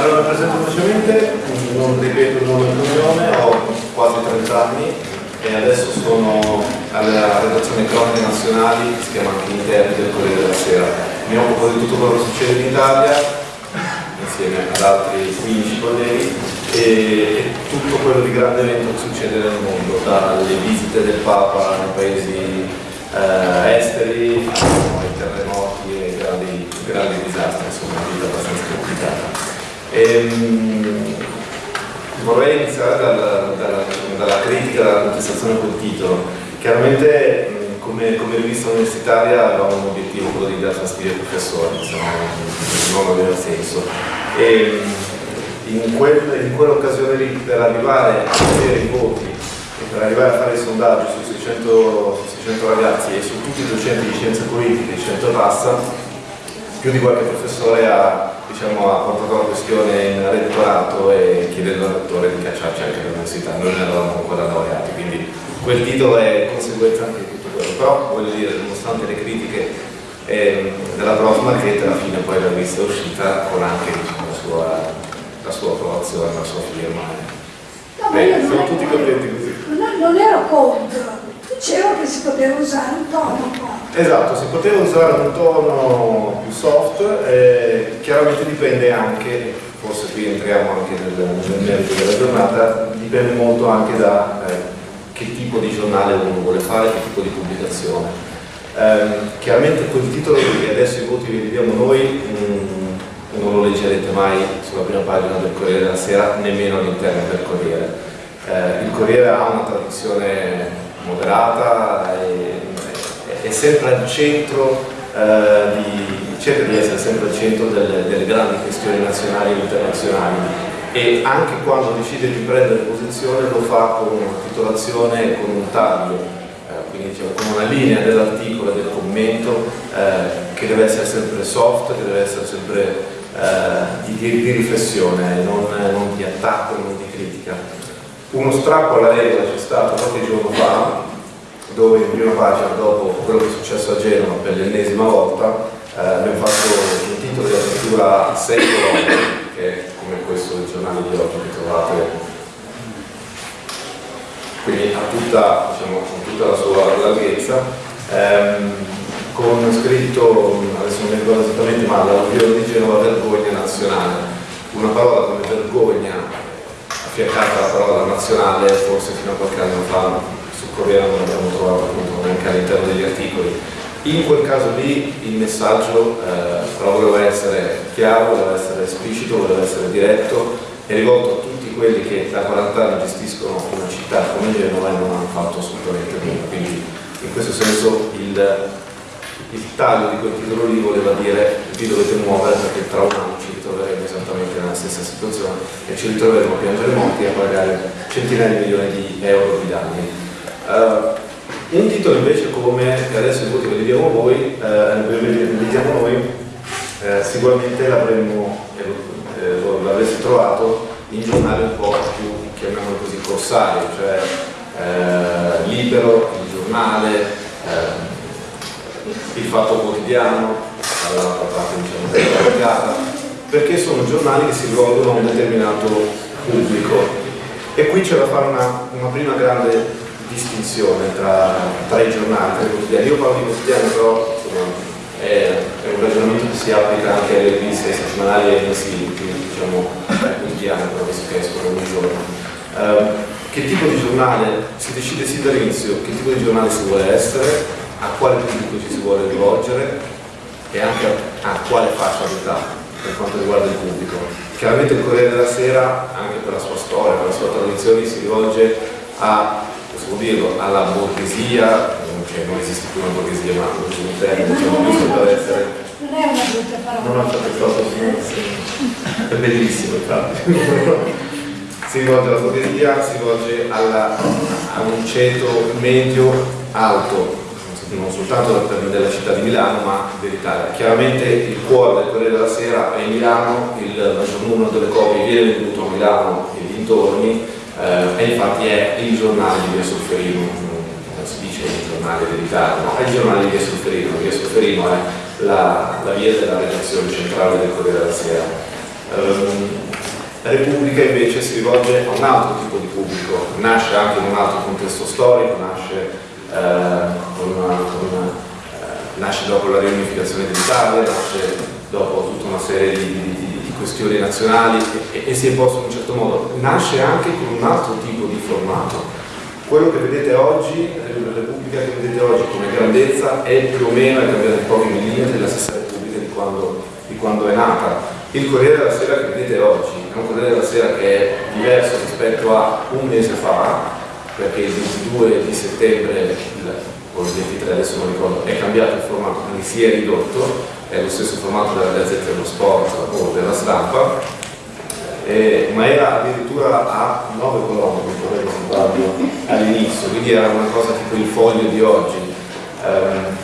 allora presento velocemente, non ripeto il nome e cognome, ho quasi 30 anni e adesso sono alla redazione Cronache Nazionali, si chiama anche Interni del Corriere della Sera. Mi occupo di tutto quello che succede in Italia, insieme ad altri 15 colleghi, e, tutto quello di grande evento che succede nel mondo, dalle visite del Papa nei paesi eh, esteri, ai terremoti e grandi, grandi disastri, insomma, una vita abbastanza complicata. Ehm, vorrei iniziare dalla, dalla, dalla, critica, dalla contestazione col titolo. Chiaramente come, come rivista universitaria avevamo un obiettivo, quello di dare fastidio ai professori, insomma, non aveva senso. E, in, quel, in quell'occasione lì, per arrivare a vedere i voti e per arrivare a fare il sondaggio su 600, 600 ragazzi e su tutti i docenti di scienze politiche di 100 passa, più di qualche professore ha diciamo, ha portato la questione in rettorato e chiedendo al rettore di cacciarci anche all'università, noi ne eravamo ancora laureati, quindi quel titolo è conseguenza anche di tutto quello, però voglio dire, nonostante le critiche eh, della prof Marchetta, alla fine poi la rivista è uscita con anche diciamo, la, sua, la, sua, approvazione, la sua firma. No, Beh, siamo tutti contenti così. Non, non ero contro, dicevo che si poteva usare un tono Esatto, si poteva usare un tono più soft, eh, chiaramente dipende anche, forse qui entriamo anche nel, nel merito della giornata, dipende molto anche da eh, che tipo di giornale uno vuole fare, che tipo di pubblicazione. Eh, chiaramente quel titolo che adesso i voti li vediamo noi mh, mm, non lo leggerete mai sulla prima pagina del Corriere della Sera, nemmeno all'interno del Corriere. Eh, il Corriere ha una tradizione moderata e è sempre al centro eh, di, cerca di essere sempre al centro delle, delle grandi questioni nazionali e internazionali e anche quando decide di prendere posizione lo fa con una titolazione e con un taglio, eh, quindi diciamo, con una linea dell'articolo e del commento eh, che deve essere sempre soft, che deve essere sempre eh, di, di, riflessione, non, non di attacco, non di critica. Uno strappo alla regola c'è stato qualche giorno fa dove in prima pagina, dopo quello che è successo a Genova per l'ennesima volta, eh, abbiamo fatto un titolo di apertura 6 colonne, che è come questo del giornale di oggi che trovate quindi ha tutta, diciamo, tutta la sua larghezza, ehm, con scritto, adesso non mi ricordo esattamente, ma l'alluvione di Genova vergogna nazionale. Una parola come vergogna affiancata alla parola nazionale, forse fino a qualche anno fa Corriere non abbiamo trovato appunto neanche all'interno degli articoli. In quel caso lì il messaggio eh, però voleva essere chiaro, voleva essere esplicito, voleva essere diretto e rivolto a tutti quelli che da 40 anni gestiscono una città come Genova e non hanno fatto assolutamente nulla. Quindi in questo senso il, il taglio di quel titolo lì voleva dire vi dovete muovere perché tra un anno ci ritroveremo esattamente nella stessa situazione e ci ritroveremo a piangere morti e a pagare centinaia di milioni di euro di danni. Uh, un titolo invece come, che adesso i voti ve li diamo voi, eh, noi, eh, sicuramente l'avremmo, eh, l'avreste trovato in giornali un po' più, chiamiamolo così, corsario, cioè eh, libero, il giornale, eh, il fatto quotidiano, dall'altra parte diciamo della perché sono giornali che si rivolgono a un determinato pubblico. E qui c'è da fare una, una prima grande distinzione tra, tra, i giornali, tra i quotidiani. Io parlo di quotidiani, però insomma, è, un ragionamento che si applica anche alle riviste settimanali e ai mesi diciamo, quotidiani, però che escono ogni giorno. Uh, che tipo di giornale si decide sin dall'inizio, che tipo di giornale si vuole essere, a quale pubblico ci si vuole rivolgere e anche a, a quale fascia d'età per quanto riguarda il pubblico. Chiaramente il Corriere della Sera, anche per la sua storia, per la sua tradizione, si rivolge a dirlo, alla borghesia, cioè non esiste più una borghesia, ma un termine, diciamo, giusto per essere... Non è una brutta parola. Non ho fatto troppo, è bellissimo infatti. si rivolge alla borghesia, si rivolge alla, a un ceto medio-alto, non soltanto della città di Milano ma dell'Italia. Chiaramente il cuore del Corriere della Sera è Milano, il maggior numero delle copie viene venduto a Milano e dintorni, eh, e infatti è il giornale di Via Solferino, non si dice il giornale dedicato, no, è il giornale di Via Solferino, Via Solferino è la, la via della redazione centrale del Corriere della Sera. Um, Repubblica invece si rivolge a un altro tipo di pubblico, nasce anche in un altro contesto storico, nasce, eh, con eh, nasce dopo la riunificazione dell'Italia, nasce dopo tutta una serie di, di, di questioni nazionali e, e, si è posto in un certo modo, nasce anche con un altro tipo di formato. Quello che vedete oggi, la Repubblica che vedete oggi come grandezza è più o meno, è cambiata in pochi millimetri, la stessa Repubblica di quando, di quando è nata il Corriere della Sera che vedete oggi è un Corriere della Sera che è diverso rispetto a un mese fa, perché il 22 di settembre, o il 23 adesso non ricordo, è cambiato il formato, quindi si è ridotto, è lo stesso formato della Gazzetta dello Sport o della stampa, eh, ma era addirittura a 9 colonne, all'inizio, quindi era una cosa tipo il foglio di oggi. Um,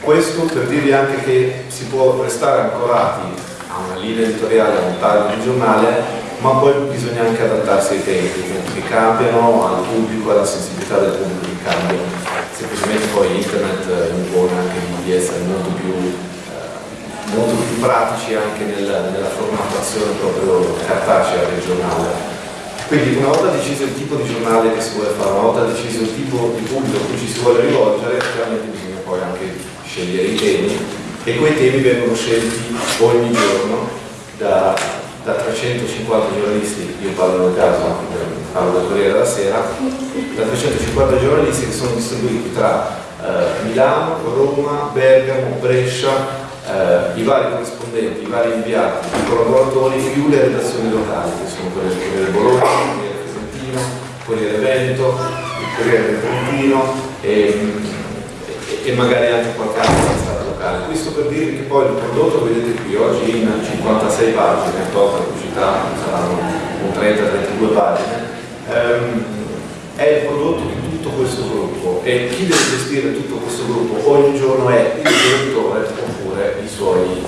questo per dirvi anche che si può restare ancorati a una linea editoriale, a un taglio di giornale, ma poi bisogna anche adattarsi ai tempi, che cambiano, al pubblico, alla sensibilità del pubblico che cambia. Semplicemente poi internet impone anche di essere molto più, eh, molto più pratici anche nel, nella formattazione proprio cartacea del giornale. Quindi una volta deciso il tipo di giornale che si vuole fare, una volta deciso il tipo di pubblico a cui ci si vuole rivolgere, chiaramente bisogna poi anche scegliere i temi e quei temi vengono scelti ogni giorno da, da 350 giornalisti, io parlo nel caso, parlo del Corriere della Sera, da 350 giornalisti che sono distribuiti tra eh, Milano, Roma, Bergamo, Brescia, eh, i vari corrispondenti, i vari inviati, i collaboratori più le redazioni locali, che sono quelle del Corriere Bologna, il Corriere Fiorentino, il Corriere Veneto, il Corriere del Trentino e, e, e magari anche qualche altra locale. Questo per dirvi che poi il prodotto, vedete qui oggi in 56 pagine, tolta pubblicità, saranno 30-32 pagine, ehm, è il prodotto di tutto questo gruppo e chi deve gestire tutto questo gruppo ogni giorno è il direttore oppure i suoi,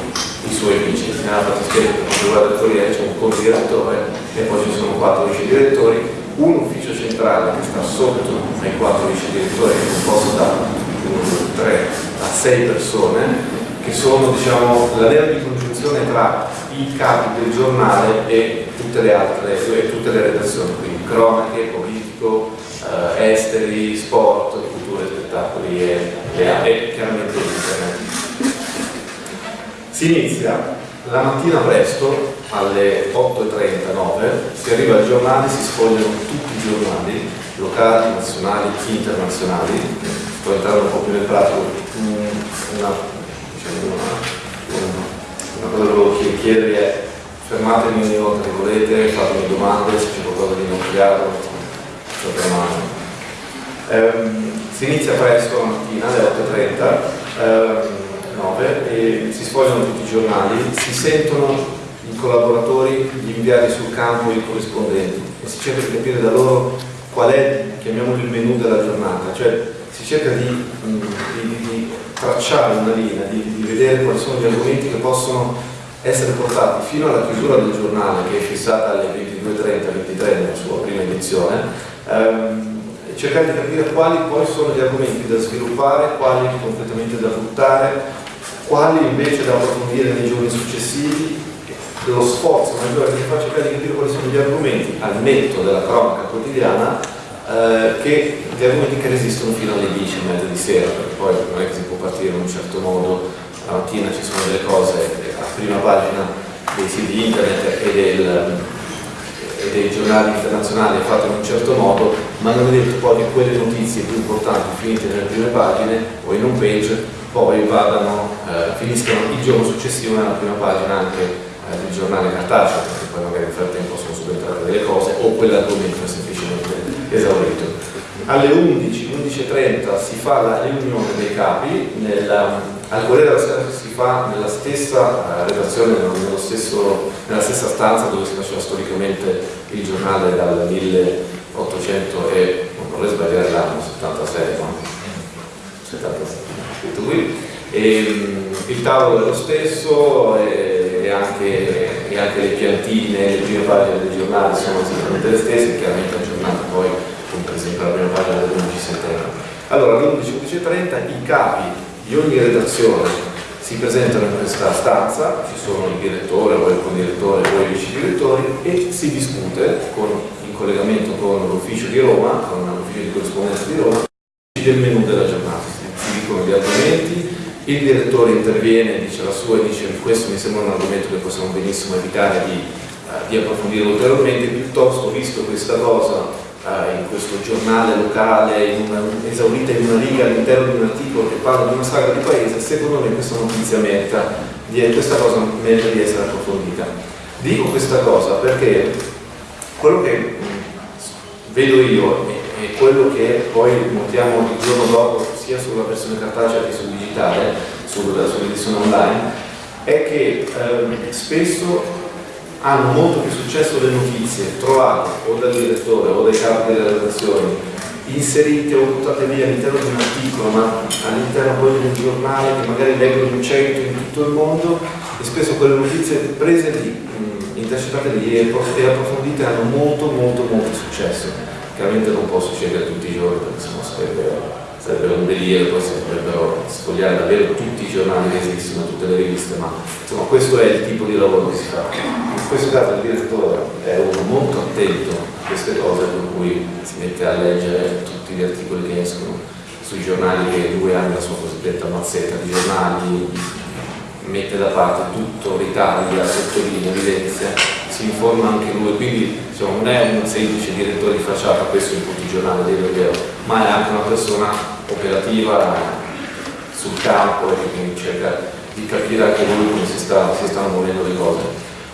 i suoi vice. Nella fattispecie riguarda il Corriere c'è un co-direttore e poi ci sono quattro vice direttori, un ufficio centrale che sta sotto ai quattro vice direttori che è composto da 3 6 persone che sono diciamo, la vera di congiunzione tra i capi del giornale e tutte le altre e tutte le redazioni, quindi cronache, politico, eh, esteri, sport, cultura spettacoli e, e, e chiaramente internet. Si inizia la mattina presto alle 8.39, si arriva al giornale, si sfogliano tutti i giornali, locali, nazionali, internazionali, sto entrando un po' più nel pratico, una, diciamo una, una, cosa che volevo chiedervi è fermatemi ogni volta che volete, fatemi domande, se c'è qualcosa di non chiaro, ehm, si inizia presto la mattina alle 8.30, ehm, 9, e si sfogliano tutti i giornali, si sentono i collaboratori, gli inviati sul campo i corrispondenti e si cerca di capire da loro qual è, chiamiamolo il menù della giornata, cioè si cerca di, mm, di, di tracciare una linea, di, di, vedere quali sono gli argomenti che possono essere portati fino alla chiusura del giornale che è fissata alle 22.30-23 nella sua prima edizione, ehm, cercare di capire quali poi sono gli argomenti da sviluppare, quali completamente da buttare, quali invece da approfondire nei giorni successivi, lo sforzo maggiore che si fa cercare di capire quali sono gli argomenti al netto della cronaca quotidiana eh, che gli argomenti che resistono fino alle 10 e mezza di sera, perché poi non è che si può partire in un certo modo, la mattina ci sono delle cose a prima pagina dei siti internet e, del, e dei giornali internazionali fatte in un certo modo, ma non è detto poi che quelle notizie più importanti finite nelle prime pagine o in un page poi vadano, eh, finiscano il giorno successivo nella prima pagina anche eh, del giornale cartaceo, perché poi magari nel frattempo sono subentrate delle cose o quell'argomento è semplicemente esaurito. Alle 11, 11.30 si fa la riunione dei capi, nella, al Corriere della Sera si fa nella stessa uh, redazione, stesso, nella stessa stanza dove si faceva storicamente il giornale dal 1800 e, non vorrei sbagliare l'anno, 76, no? 76, scritto qui. E, um, il tavolo è lo stesso e, e, anche, e, anche, le piantine, le prime pagine del giornale sono esattamente le stesse, chiaramente aggiornate poi come per esempio la prima pagina dell'11 settembre. Allora alle 11.11.30 i capi di ogni redazione si presentano in questa stanza, ci sono il direttore o il condirettore o i vice direttori e si discute con, in collegamento con l'ufficio di Roma, con l'ufficio di corrispondenza di Roma, del menù della giornata. Si dicono gli argomenti, il direttore interviene, dice la sua e dice questo mi sembra un argomento che possiamo benissimo evitare di, uh, di approfondire ulteriormente, piuttosto visto questa cosa uh, in questo giornale locale, in una, esaurita in una riga all'interno di un articolo che parla di una saga di paese, secondo me questa notizia merita, di, questa cosa merita di essere approfondita. Dico questa cosa perché quello che vedo io e quello che poi notiamo il giorno dopo sia sulla versione cartacea che sul digitale, sull'edizione online, è che ehm, spesso hanno molto più successo le notizie trovate o dal direttore o dai capi delle redazioni inserite o buttate via all'interno di un articolo ma all'interno poi di un giornale che magari leggono in cento in tutto il mondo e spesso quelle notizie prese lì, intercettate lì e approfondite hanno molto molto molto successo chiaramente non può succedere tutti i giorni perché sennò sarebbe, sarebbe un delirio, poi si dovrebbero sfogliare davvero tutti i giornali che esistono, tutte le riviste, ma insomma questo è il tipo di lavoro che si fa. In questo caso il direttore è uno molto attento a queste cose, per cui si mette a leggere tutti gli articoli che escono sui giornali che lui ha nella sua cosiddetta mazzetta di giornali, mette da parte tutto, ritaglia, sottolinea, evidenzia, si informa anche lui, quindi diciamo, non è un semplice direttore di facciata, questo in tutti i giornali del vero, ma è anche una persona operativa sul campo e quindi cerca di capire anche lui come si, sta, si stanno muovendo le cose.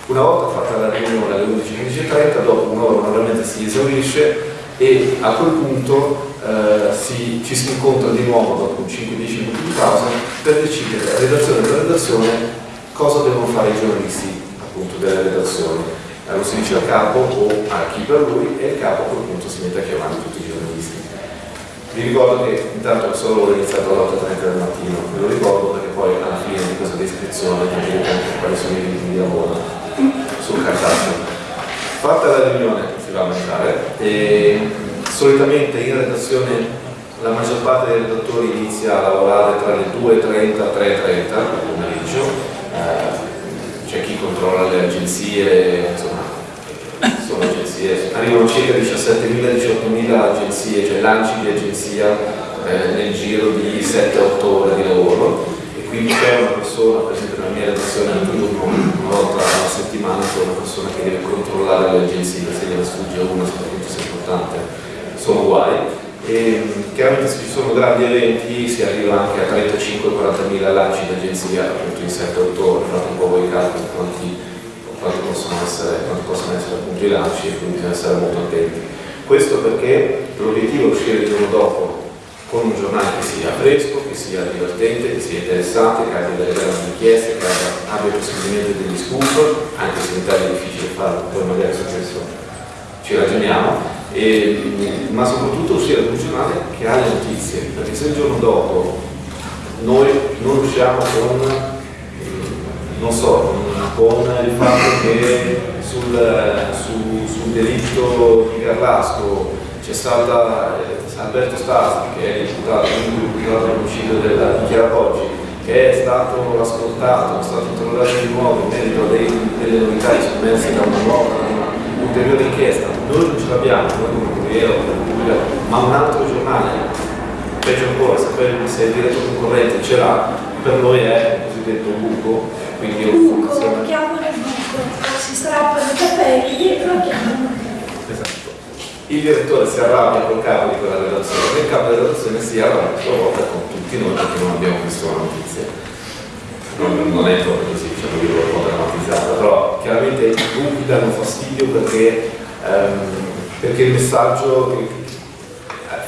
Una volta fatta la riunione alle 11.15.30, dopo un'ora normalmente si esaurisce e a quel punto eh, si, ci si incontra di nuovo dopo 5-10 minuti di pausa per decidere, redazione della redazione, cosa devono fare i giornalisti appunto delle redazioni. Eh, lo si dice al capo o a chi per lui e il capo a quel punto si mette a chiamare tutti i giornalisti. Vi ricordo che intanto solo ho iniziato alle 8.30 del mattino, ve lo ricordo perché poi alla fine di questa descrizione capite anche quali sono i ritmi di lavoro sul cartaceo. Fatta la riunione, si va a mangiare, e solitamente in redazione la maggior parte dei redattori inizia a lavorare tra le 2.30 e 3.30 al pomeriggio, eh, controlla le agenzie, insomma, sono agenzie, arrivano circa 17.000-18.000 agenzie, cioè lanci di agenzia eh, nel giro di 7-8 ore di lavoro. Quindi c'è una persona, per esempio nella mia redazione un turno, una volta alla settimana c'è una persona che deve controllare le agenzie, se gliela sfugge una, soprattutto se è importante, sono guai. E chiaramente se ci sono grandi eventi si arriva anche a 35-40 mila lanci di agenzia appunto in 7-8 ore, fate un po' voi calcoli quanti, quanti, possono essere, quanti possono essere appunto i lanci e quindi bisogna essere molto attenti. Questo perché l'obiettivo è uscire il giorno dopo con un giornale che sia fresco, che sia divertente, che sia interessante, che abbia delle grandi richieste, che abbia, possibilmente degli scoop, anche se in Italia è difficile farlo, poi magari su questo ci ragioniamo, e, ma soprattutto uscire da un giornale che ha le notizie, perché se il giorno dopo noi non usciamo con, non so, con il fatto che sul, su, sul delitto di Carlasco c'è stata Alberto Stasi, che è imputato, imputato all'omicidio della Chiara Poggi, che è stato ascoltato, è stato interrogato di nuovo in merito a delle novità sommerse da una nuova, una ulteriore inchiesta. Noi non ce l'abbiamo, noi come Corriere ma un altro giornale, peggio ancora, se il diretto concorrente ce l'ha, per noi è il cosiddetto buco, quindi buco, lo chiamano buco, si strappano i capelli e lo chiamano il direttore si arrabbia col capo di quella redazione e il capo della redazione si arrabbia a sua volta con tutti noi perché non abbiamo visto la notizia. Non, non è proprio così, diciamo che un po' drammatizzata, però chiaramente i gruppi danno fastidio perché, um, perché il messaggio che,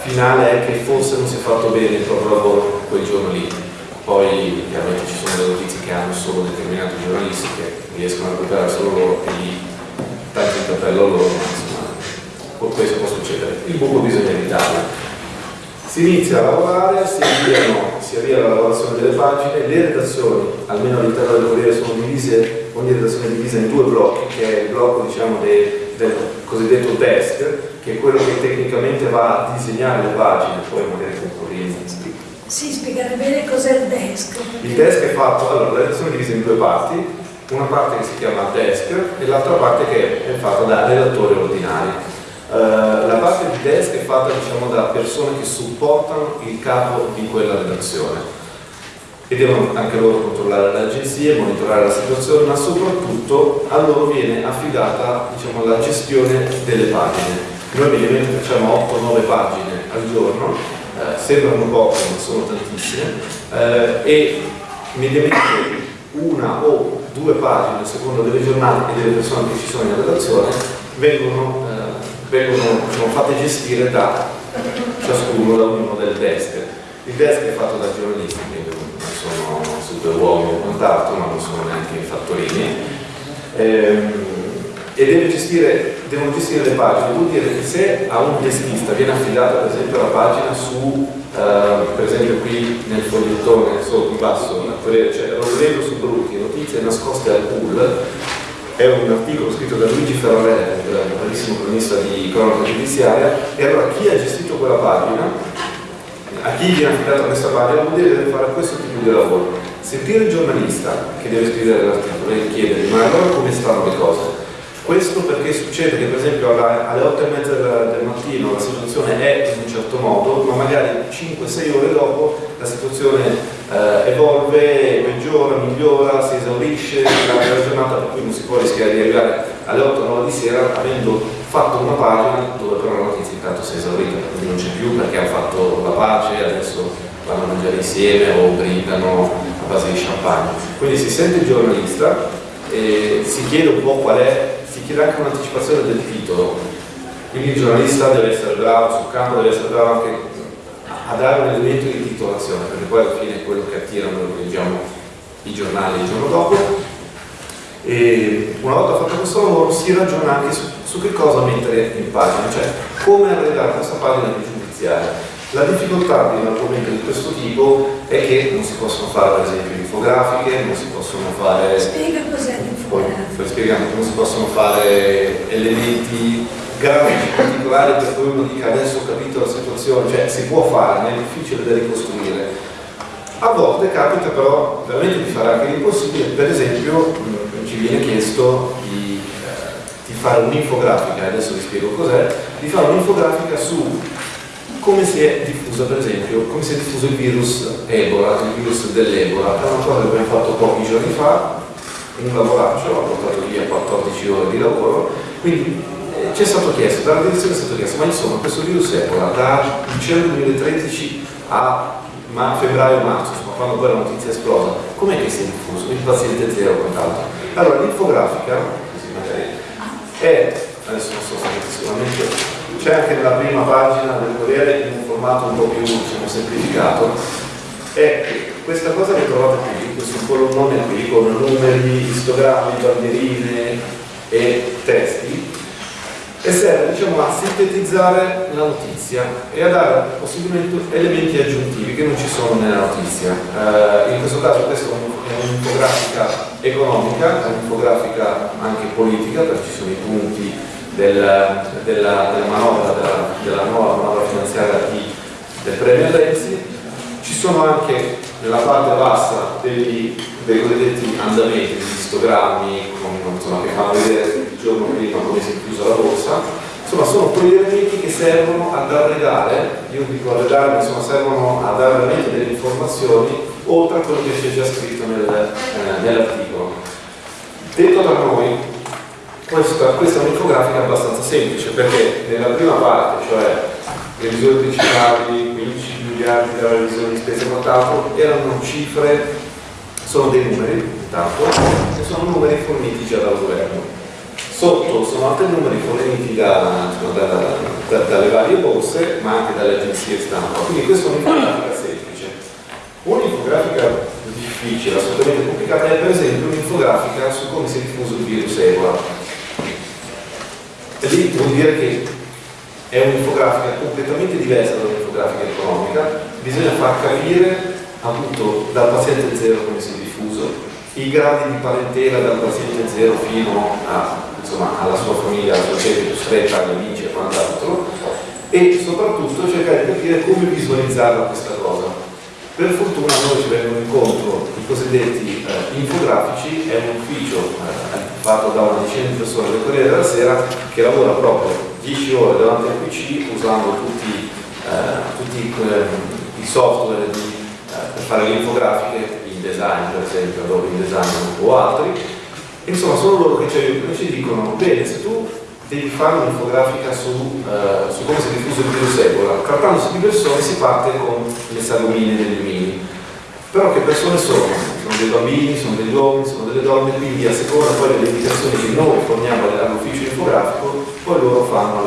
finale è che forse non si è fatto bene il proprio lavoro quel giorno lì. Poi chiaramente ci sono delle notizie che hanno solo determinati giornalisti che riescono a recuperare solo loro e lì tanto in cappello loro, questo può succedere, il buco bisogna evitarlo. Si inizia a lavorare, si, avviano, si avvia la lavorazione delle pagine, le redazioni, almeno all'interno del Corriere, sono divise, ogni redazione è divisa in due blocchi, che è il blocco diciamo, de, del cosiddetto desk, che è quello che tecnicamente va a disegnare le pagine, poi magari con Corriere Sì, spiegare bene cos'è il desk. Il desk è fatto, allora la redazione è divisa in due parti, una parte che si chiama desk e l'altra parte che è fatta da redattori ordinari. Uh, la parte di desk è fatta diciamo, da persone che supportano il capo di quella redazione e devono anche loro controllare le agenzie, monitorare la situazione, ma soprattutto a loro viene affidata diciamo, la gestione delle pagine. Noi mediamente facciamo 8-9 pagine al giorno, eh, sembrano poche ma sono tantissime, eh, e mediamente una o due pagine, a seconda delle giornate e delle persone che ci sono in redazione, vengono, eh, vengono diciamo, fatte gestire da ciascuno, da ognuno del desk. Il desk è fatto da giornalisti, quindi non sono super uomini o quant'altro, ma non sono neanche i fattorini. Ehm, e deve gestire, devono gestire le pagine, vuol dire che se a un deskista viene affidata per esempio la pagina su, uh, per esempio qui nel fogliettone sotto in basso, c'è Rodrigo su Brutti, notizie nascoste al pool, è un articolo scritto da Luigi Ferrarelli, un bravissimo cronista di cronaca giudiziaria, e allora chi ha gestito quella pagina, a chi viene affidata questa pagina, vuol dire che deve fare questo tipo di lavoro. Sentire il giornalista che deve scrivere l'articolo e chiedergli ma allora come stanno le cose? Questo perché succede che per esempio alle 8 e mezza del mattino la situazione è in un certo modo, ma magari 5-6 ore dopo la situazione eh, evolve, peggiora, migliora, si esaurisce la giornata per cui non si può rischiare di arrivare alle 8-9 di sera avendo fatto una pagina dove però la notizia intanto si è esaurita, quindi non c'è più perché hanno fatto la pace, adesso vanno a mangiare insieme o brindano a base di champagne. Quindi si sente il giornalista e si chiede un po' qual è chiede anche un'anticipazione del titolo, quindi il giornalista deve essere bravo sul campo, deve essere bravo anche a dare un elemento di titolazione, perché poi alla fine è quello che attira noi leggiamo i giornali il giorno dopo. E una volta fatto questo lavoro si ragiona anche su, su che cosa mettere in pagina, cioè come arredare questa pagina di giudiziaria. La difficoltà di un argomento di questo tipo è che non si possono fare per esempio infografiche, non si possono fare... Spiega cos'è spieghiamo, non si possono fare elementi grafici particolari per cui uno dica adesso ho capito la situazione, cioè si può fare, ma è difficile da ricostruire. A volte capita però veramente di fare anche l'impossibile, per esempio ci viene chiesto di, eh, di fare un'infografica, adesso vi spiego cos'è, di fare un'infografica su come si è diffuso per esempio, come si è diffuso il virus Ebola, il virus dell'Ebola, è una cosa che abbiamo fatto pochi giorni fa, un lavoraccio, ha portato via 14 ore di lavoro, quindi eh, ci è stato chiesto, dalla direzione è stato chiesto, ma insomma questo virus Ebola da dicembre 2013 a ma febbraio-marzo, quando poi la notizia è esplosa, com'è che si è diffuso? Il paziente zero quant'altro. Allora l'infografica, così magari, è, adesso non so se sicuramente c'è anche nella prima pagina del Corriere in un formato un po' più diciamo, semplificato e questa cosa che trovate qui, questo colonnone qui con numeri, istogrammi, bandierine e testi e serve diciamo, a sintetizzare la notizia e a dare possibilmente elementi aggiuntivi che non ci sono nella notizia. Eh, in questo caso questa è un'infografica economica, è un'infografica anche politica perché ci sono i punti del, della, della, manovra, della, della, nuova manovra finanziaria di, del premio Renzi, ci sono anche nella parte bassa degli, dei cosiddetti andamenti, degli histogrammi con, insomma, che fanno vedere il giorno prima come si è chiusa la borsa, insomma sono quegli elementi che servono ad arredare, io dico arredare, insomma servono a dare veramente delle informazioni oltre a quello che c'è già scritto nel, eh, nell'articolo. Detto da noi, questa, questa è un'infografica abbastanza semplice perché nella prima parte, cioè revisione principali, 15 miliardi della revisione di spese e erano cifre, sono dei numeri intanto, e sono numeri forniti già dal governo. Sotto sono altri numeri forniti da, da, da, dalle varie borse, ma anche dalle agenzie stampa. Quindi questa è un'infografica semplice. Un'infografica difficile, assolutamente complicata, è per esempio un'infografica su come si è diffuso il virus Ebola e lì vuol dire che è un'infografica completamente diversa dall'infografica economica, bisogna far capire appunto dal paziente zero come si è diffuso, i gradi di parentela dal paziente zero fino a, insomma, alla sua famiglia, alla sua gente più stretta, agli amici e quant'altro, e soprattutto cercare di capire come visualizzarla questa cosa. Per fortuna noi ci vengono incontro i cosiddetti eh, infografici, è un ufficio eh, fatto da una decina di persone del Corriere della Sera che lavora proprio 10 ore davanti al PC usando tutti, eh, tutti i software di, eh, per fare le infografiche, in design per esempio, Adobe InDesign o altri. Insomma, sono loro che ci aiutano e ci dicono, bene, se tu devi fare un'infografica su, uh, su, come si è diffuso il virus Ebola. Trattandosi di persone si parte con le sagomine degli umini. Però che persone sono? Sono dei bambini, sono degli uomini, sono delle donne, quindi a seconda poi delle indicazioni che noi forniamo all'ufficio infografico, poi loro fanno,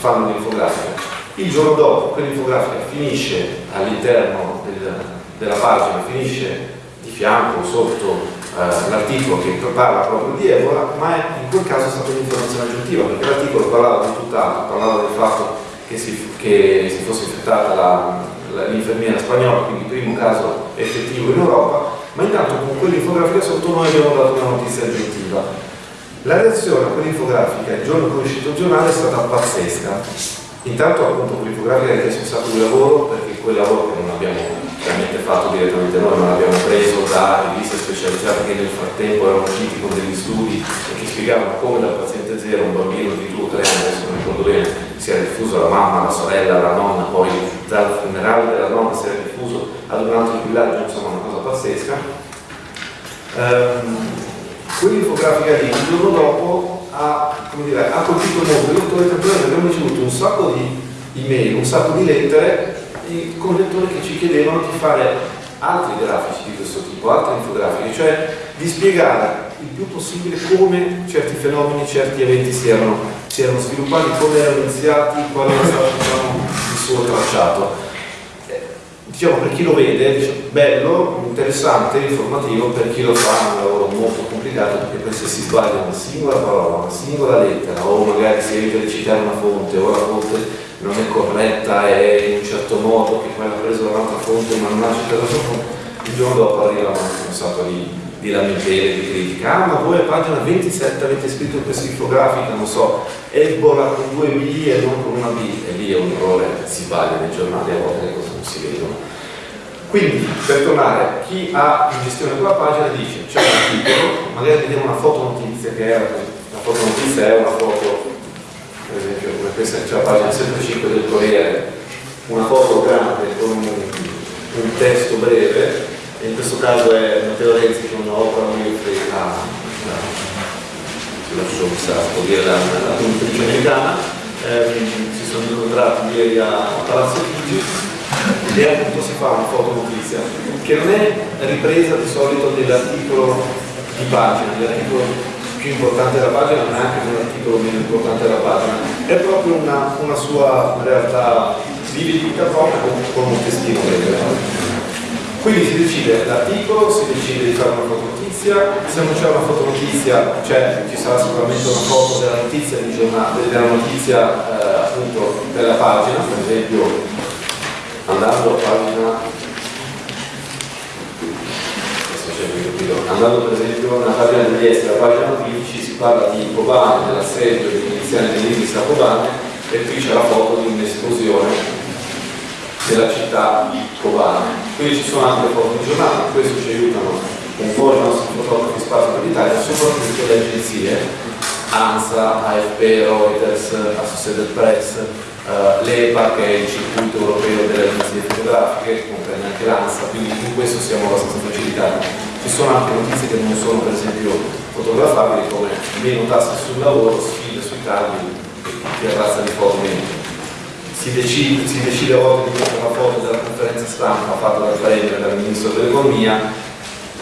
fanno l'infografica. Il giorno dopo quell'infografica finisce all'interno del, della pagina, finisce di fianco, sotto eh, l'articolo che parla proprio di Ebola, ma in quel caso è stata un'informazione aggiuntiva, perché l'articolo parlava di tutt'altro, parlava del fatto che si, che si fosse infettata l'infermiera spagnola, quindi il primo caso effettivo in Europa, ma intanto con quell'infografica sotto noi abbiamo dato una notizia aggiuntiva. La reazione a quell'infografica il giorno che è uscito il giornale è stata pazzesca. Intanto appunto quell'infografica è un sacco di lavoro perché quel lavoro che non abbiamo chiaramente fatto direttamente noi, ma l'abbiamo preso da riviste specializzate che nel frattempo erano usciti con degli studi e che spiegavano come dal paziente zero un bambino di 2 o 3 anni, adesso non ricordo bene, si era diffuso alla mamma, alla sorella, alla nonna, poi dal funerale della nonna si era diffuso ad un altro villaggio, insomma una cosa pazzesca. Um, Quell'infografica lì il giorno dopo ha, dire, ha colpito molto i lettori, tanto abbiamo ricevuto un sacco di email, un sacco di lettere con lettori che ci chiedevano di fare altri grafici di questo tipo, altre infografiche, cioè di spiegare il più possibile come certi fenomeni, certi eventi si erano, si erano sviluppati, come erano iniziati, qual era stato diciamo, il suo tracciato. Diciamo per chi lo vede, dice, bello, interessante, informativo, per chi lo fa un lavoro molto complicato perché poi se si sbaglia una singola parola, una singola lettera o magari si evita di citare una fonte o la fonte non è corretta, è in un certo modo, che poi ha preso un'altra fonte ma non ha citato la fonte, il giorno dopo arrivano un sacco di, di lamentele, di critica. Ah, ma voi a pagina 27 avete scritto questa infografica, non so, Ebola con due B e non con una B, e lì è un errore, si sbaglia nei giornali, a volte le cose non si vedono. Quindi, per tornare, chi ha in gestione quella pagina dice c'è un articolo, magari vediamo una foto notizia che è la foto notizia è una foto per esempio come questa c'è la pagina 75 del Corriere, una foto grande con un, un testo breve, e in questo caso è Matteo Renzi con Oprah Winfrey, la, la, la, dire, la, la conduttrice americana, eh, si sono incontrati ieri a Palazzo Chigi. E appunto si fa una foto notizia che non è ripresa di solito dell'articolo di pagina, dell'articolo più importante della pagina, è anche un articolo meno importante della pagina, è proprio una, una sua realtà di vita propria con, un testino breve. Quindi si decide l'articolo, si decide di fare una fotonotizia, se non c'è una fotonotizia cioè, ci sarà sicuramente una foto della notizia di giornata, della notizia eh, appunto della pagina, per esempio andando a pagina andando per esempio nella pagina degli esteri, la pagina 15 si parla di Kobane, dell'assedio iniziale dell'Isis a Kobane e qui c'è la foto di un'esplosione della città Kobane. Quindi ci sono anche foto di giornata, questo ci aiutano un po' i nostri fotografi spazio per l'Italia, soprattutto le agenzie, ANSA, AFP, Reuters, Associated Press, uh, l'EPA che è il circuito europeo delle agenzie fotografiche, comprende anche l'ANSA, quindi in questo siamo abbastanza facilitati. Ci sono anche notizie che non sono per esempio fotografabili come meno tasse sul lavoro, sfide sui tagli che razza di foto. Si decide, si decide a volte di mettere una foto della conferenza stampa fatta Premier e dal Ministro dell'Economia,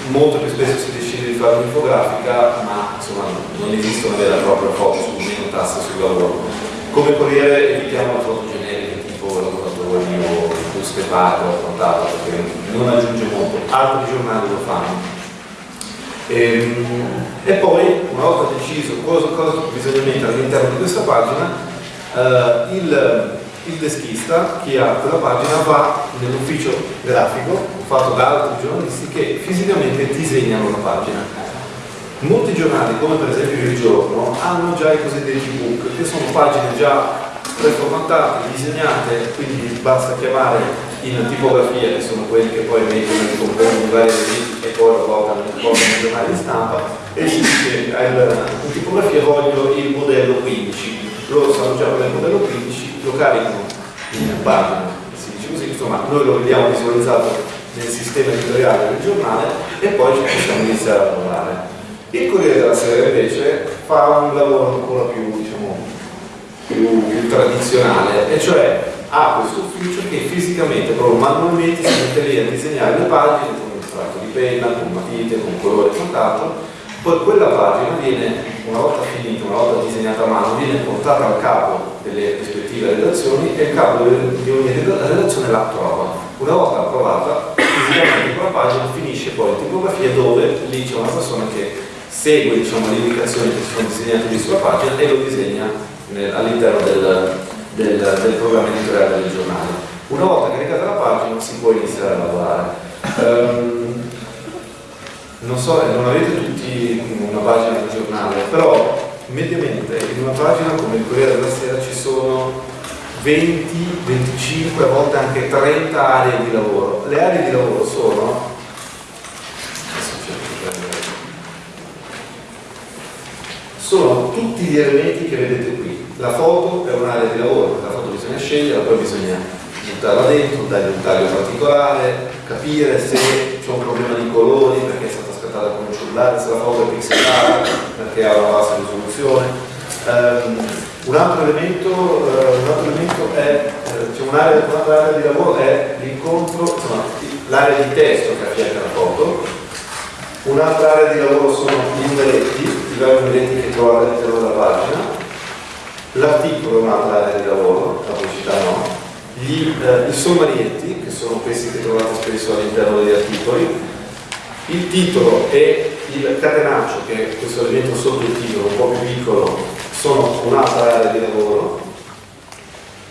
molto più spesso si decide di fare un'infografica, ma insomma non esiste una vera e propria foto su meno tasse sul lavoro. Come Corriere evitiamo le foto generiche tipo lavoratore o buste paga o quant'altro, perché non aggiunge molto. Altri giornali lo fanno. E, ehm, e, poi, una volta deciso cosa, cosa bisogna mettere all'interno di questa pagina, eh, il, il, deschista, chi ha quella pagina, va nell'ufficio grafico, fatto da altri giornalisti, che fisicamente disegnano la pagina. Molti giornali, come per esempio Il Giorno, hanno già i cosiddetti book, che sono pagine già preformattate, disegnate, quindi basta chiamare in tipografia, che sono quelli che poi mettono in componenti di vari riviste e poi lo portano in giornali di stampa, e si dice in tipografia voglio il modello 15. Loro sanno già il modello 15, lo caricano in pagina, si dice così, insomma noi lo vediamo visualizzato nel sistema editoriale del giornale e poi ci possiamo iniziare a lavorare. Il Corriere della Sera invece fa un lavoro ancora più, diciamo, più, più tradizionale, e cioè ha questo ufficio che fisicamente, proprio manualmente, si mette lì a disegnare le pagine con un tratto di penna, con matite, con colore e quant'altro, poi quella pagina viene, una volta finita, una volta disegnata a mano, viene portata al capo delle rispettive redazioni e il capo di ogni redazione la trova. Una volta approvata, fisicamente quella pagina finisce poi in tipografia dove lì c'è una persona che segue diciamo, le indicazioni che sono disegnate lì sulla pagina e lo disegna all'interno del, del, del, programma editoriale del giornale. Una volta caricata la pagina si può iniziare a lavorare. Um, non so, non avete tutti una pagina del giornale, però mediamente in una pagina come il Corriere della Sera ci sono 20, 25, a volte anche 30 aree di lavoro. Le aree di lavoro sono sono tutti gli elementi che vedete qui. La foto è un'area di lavoro, la foto bisogna scegliere, poi bisogna buttarla dentro, dargli un taglio particolare, capire se c'è un problema di colori perché è stata scattata con un cellulare, se la foto è pixelata perché ha una bassa risoluzione. Um, un altro elemento, uh, un altro elemento è, uh, cioè un'area un di lavoro è l'incontro, l'area di testo che affianca la foto, un'altra area di lavoro sono gli numeretti, i vari numeretti che trovate all'interno della pagina, l'articolo è un'altra area di lavoro, la pubblicità no, gli, uh, i sommarietti, che sono questi che trovate spesso all'interno degli articoli, il titolo e il catenaccio, che è questo elemento sotto il titolo, un po' più piccolo, sono un'altra area di lavoro.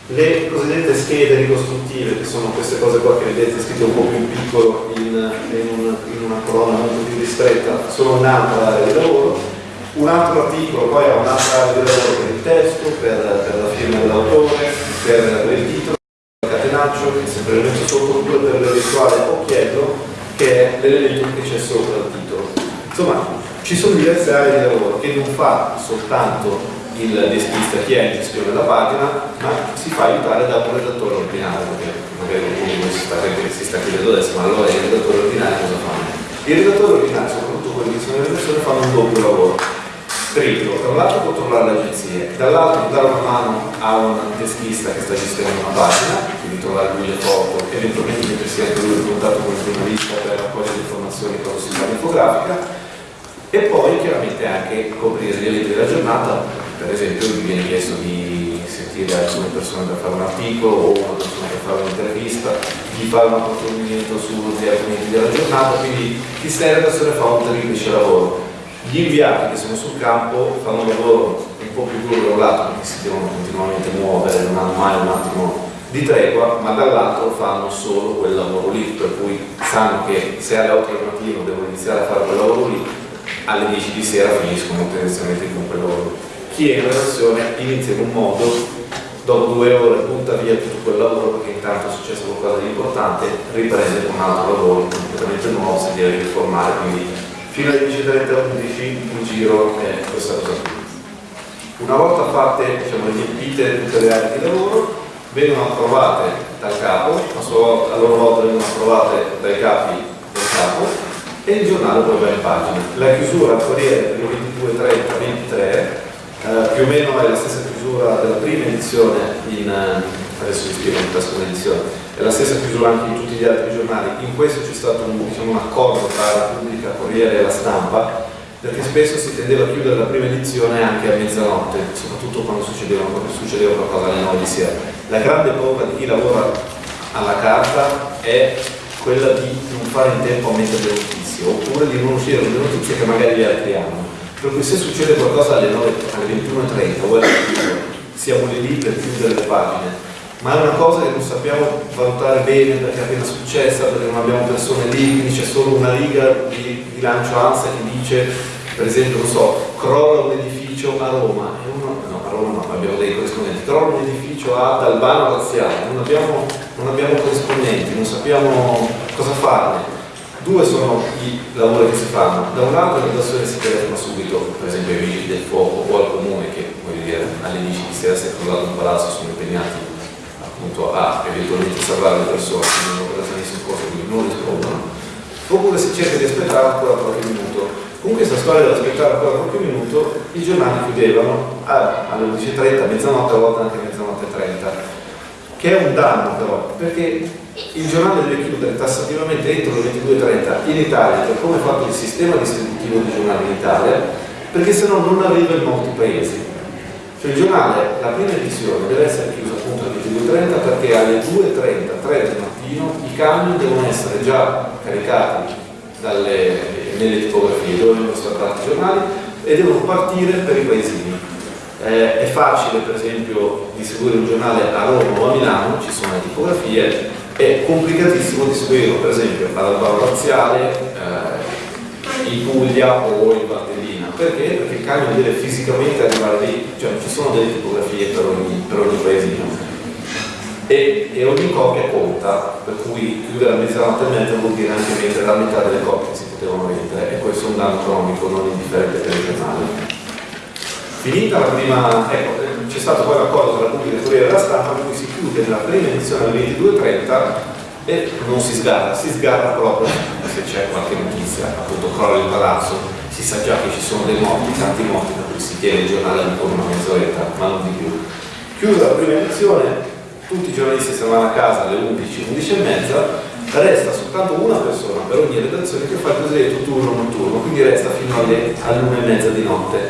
Le cosiddette schede ricostruttive, che sono queste cose qua che vedete scritte un po' più piccolo in, in, un, in una colonna molto più ristretta, sono un'altra area di lavoro. Un altro articolo poi ha un'altra area di lavoro per il testo, per, per la firma dell'autore, per, il titolo, il catenaccio, che è sempre l'elemento sotto due per l'eventuale occhiello, che è l'elemento che c'è sopra il titolo. Insomma, ci sono diverse aree di lavoro che non fa soltanto il deskista chi è in gestione della pagina, ma si fa aiutare da un redattore ordinario, perché magari qualcuno si sta, si sta chiedendo adesso, ma allora il redattore ordinario cosa fa? Il redattore ordinario, soprattutto quelli che sono le persone, fanno un doppio lavoro. Triplo, da un lato controllare le agenzie, dall'altro dare una mano a un deschista che sta gestendo una pagina, quindi trovare lui le foto, eventualmente mettersi anche lui in contatto con il giornalista per raccogliere informazioni quando si fa l'infografica, e poi chiaramente anche coprire gli eventi della giornata per esempio mi viene chiesto di sentire alcune persone per fare un articolo o una persona per fare un'intervista, di fare un approfondimento sugli argomenti della giornata, quindi chi sta in redazione fa un triplice lavoro. Gli inviati che sono sul campo fanno un lavoro un po' più duro da un lato perché si devono continuamente muovere, non hanno mai un attimo di tregua, ma dall'altro fanno solo quel lavoro lì, per cui sanno che se alle 8 del mattino devono iniziare a fare quel lavoro lì, alle 10 di sera finiscono tendenzialmente con quel lavoro. Chi è in relazione inizia in un modo, dopo due ore butta via tutto quel lavoro perché intanto è successo qualcosa di importante, riprende un altro lavoro completamente nuovo, si deve riformare, quindi fino alle 10.30 11 il giro è questa cosa qui. Una volta fatte, diciamo, riempite tutte le aree di lavoro, vengono approvate dal capo, a, volta, a loro volta vengono approvate dai capi del capo e il giornale poi va in pagina. La chiusura al Corriere per il 22.30-23 eh, più o meno è la stessa chiusura della prima edizione in, uh, adesso vi spiego in la seconda edizione, è la stessa chiusura anche in tutti gli altri giornali. In questo c'è stato un, diciamo, un accordo tra la Repubblica, Corriere e la stampa, perché spesso si tendeva a chiudere la prima edizione anche a mezzanotte, soprattutto quando succedeva, quando succedeva qualcosa alle 9 di sera. La grande paura di chi lavora alla carta è quella di non fare in tempo a mettere le notizie, oppure di non uscire le notizie che magari gli altri hanno per cui se succede qualcosa alle, 9, alle 21.30 o alle 22 siamo lì per chiudere le pagine, ma è una cosa che non sappiamo valutare bene perché è appena successa, perché non abbiamo persone lì, quindi c'è solo una riga di, lancio ANSA che dice, per esempio, non so, crolla un edificio a Roma, e uno, no, a Roma no, abbiamo dei corrispondenti, crolla un edificio ad Albano Razziale, non abbiamo non abbiamo corrispondenti, non sappiamo cosa farne. Due sono i lavori che si fanno, da un lato la persona si telefona subito, per esempio ai vigili del fuoco o al comune che voglio dire all'inizio di sera si è crollato un palazzo appunto a salvare le persone, quindi un'operazione di soccorso, quindi non rispondono, oppure si cerca di aspettare ancora qualche minuto. Con questa storia di aspettare ancora qualche minuto, i giornali chiudevano alle 11.30, mezzanotte, a volte anche mezzanotte e 30, che è un danno però, perché il giornale deve chiudere tassativamente entro le 22.30 in Italia, per come è fatto il sistema distributivo dei giornali in Italia, perché se no non arriva in molti paesi. Cioè il giornale, la prima edizione deve essere chiusa appunto alle 22.30 perché alle 2.30, 3 del mattino, i camion devono essere già caricati dalle, nelle tipografie dove vengono stampati i giornali e devono partire per i paesini. Eh, è facile per esempio distribuire un giornale a Roma o a Milano, ci sono le tipografie, è complicatissimo distribuirlo per esempio all'Albaro Laziale, eh, in Puglia o in Valtellina. Perché? Perché il camion deve fisicamente arrivare lì, cioè ci sono delle tipografie per ogni, per ogni paesino e, e, ogni copia conta, per cui chiudere a mezzanotte e mezza vuol dire anche vendere la metà delle copie che si potevano vendere e questo è un danno economico non indifferente per il giornale. Finita la prima, ecco, c'è stato poi l'accordo tra la pubblica e Corriere della Stampa per cui si chiude nella prima edizione alle 22.30 e non si sgarra, si sgarra proprio se c'è qualche notizia, appunto crolla il palazzo, si sa già che ci sono dei morti, tanti morti, per cui si tiene il giornale ancora una mezz'oretta, ma non di più. Chiusa la prima edizione, tutti i giornalisti se ne vanno a casa alle 11, 11 e mezza, resta soltanto una persona per ogni redazione che fa il cosiddetto turno notturno, quindi resta fino alle, all'una e mezza di notte.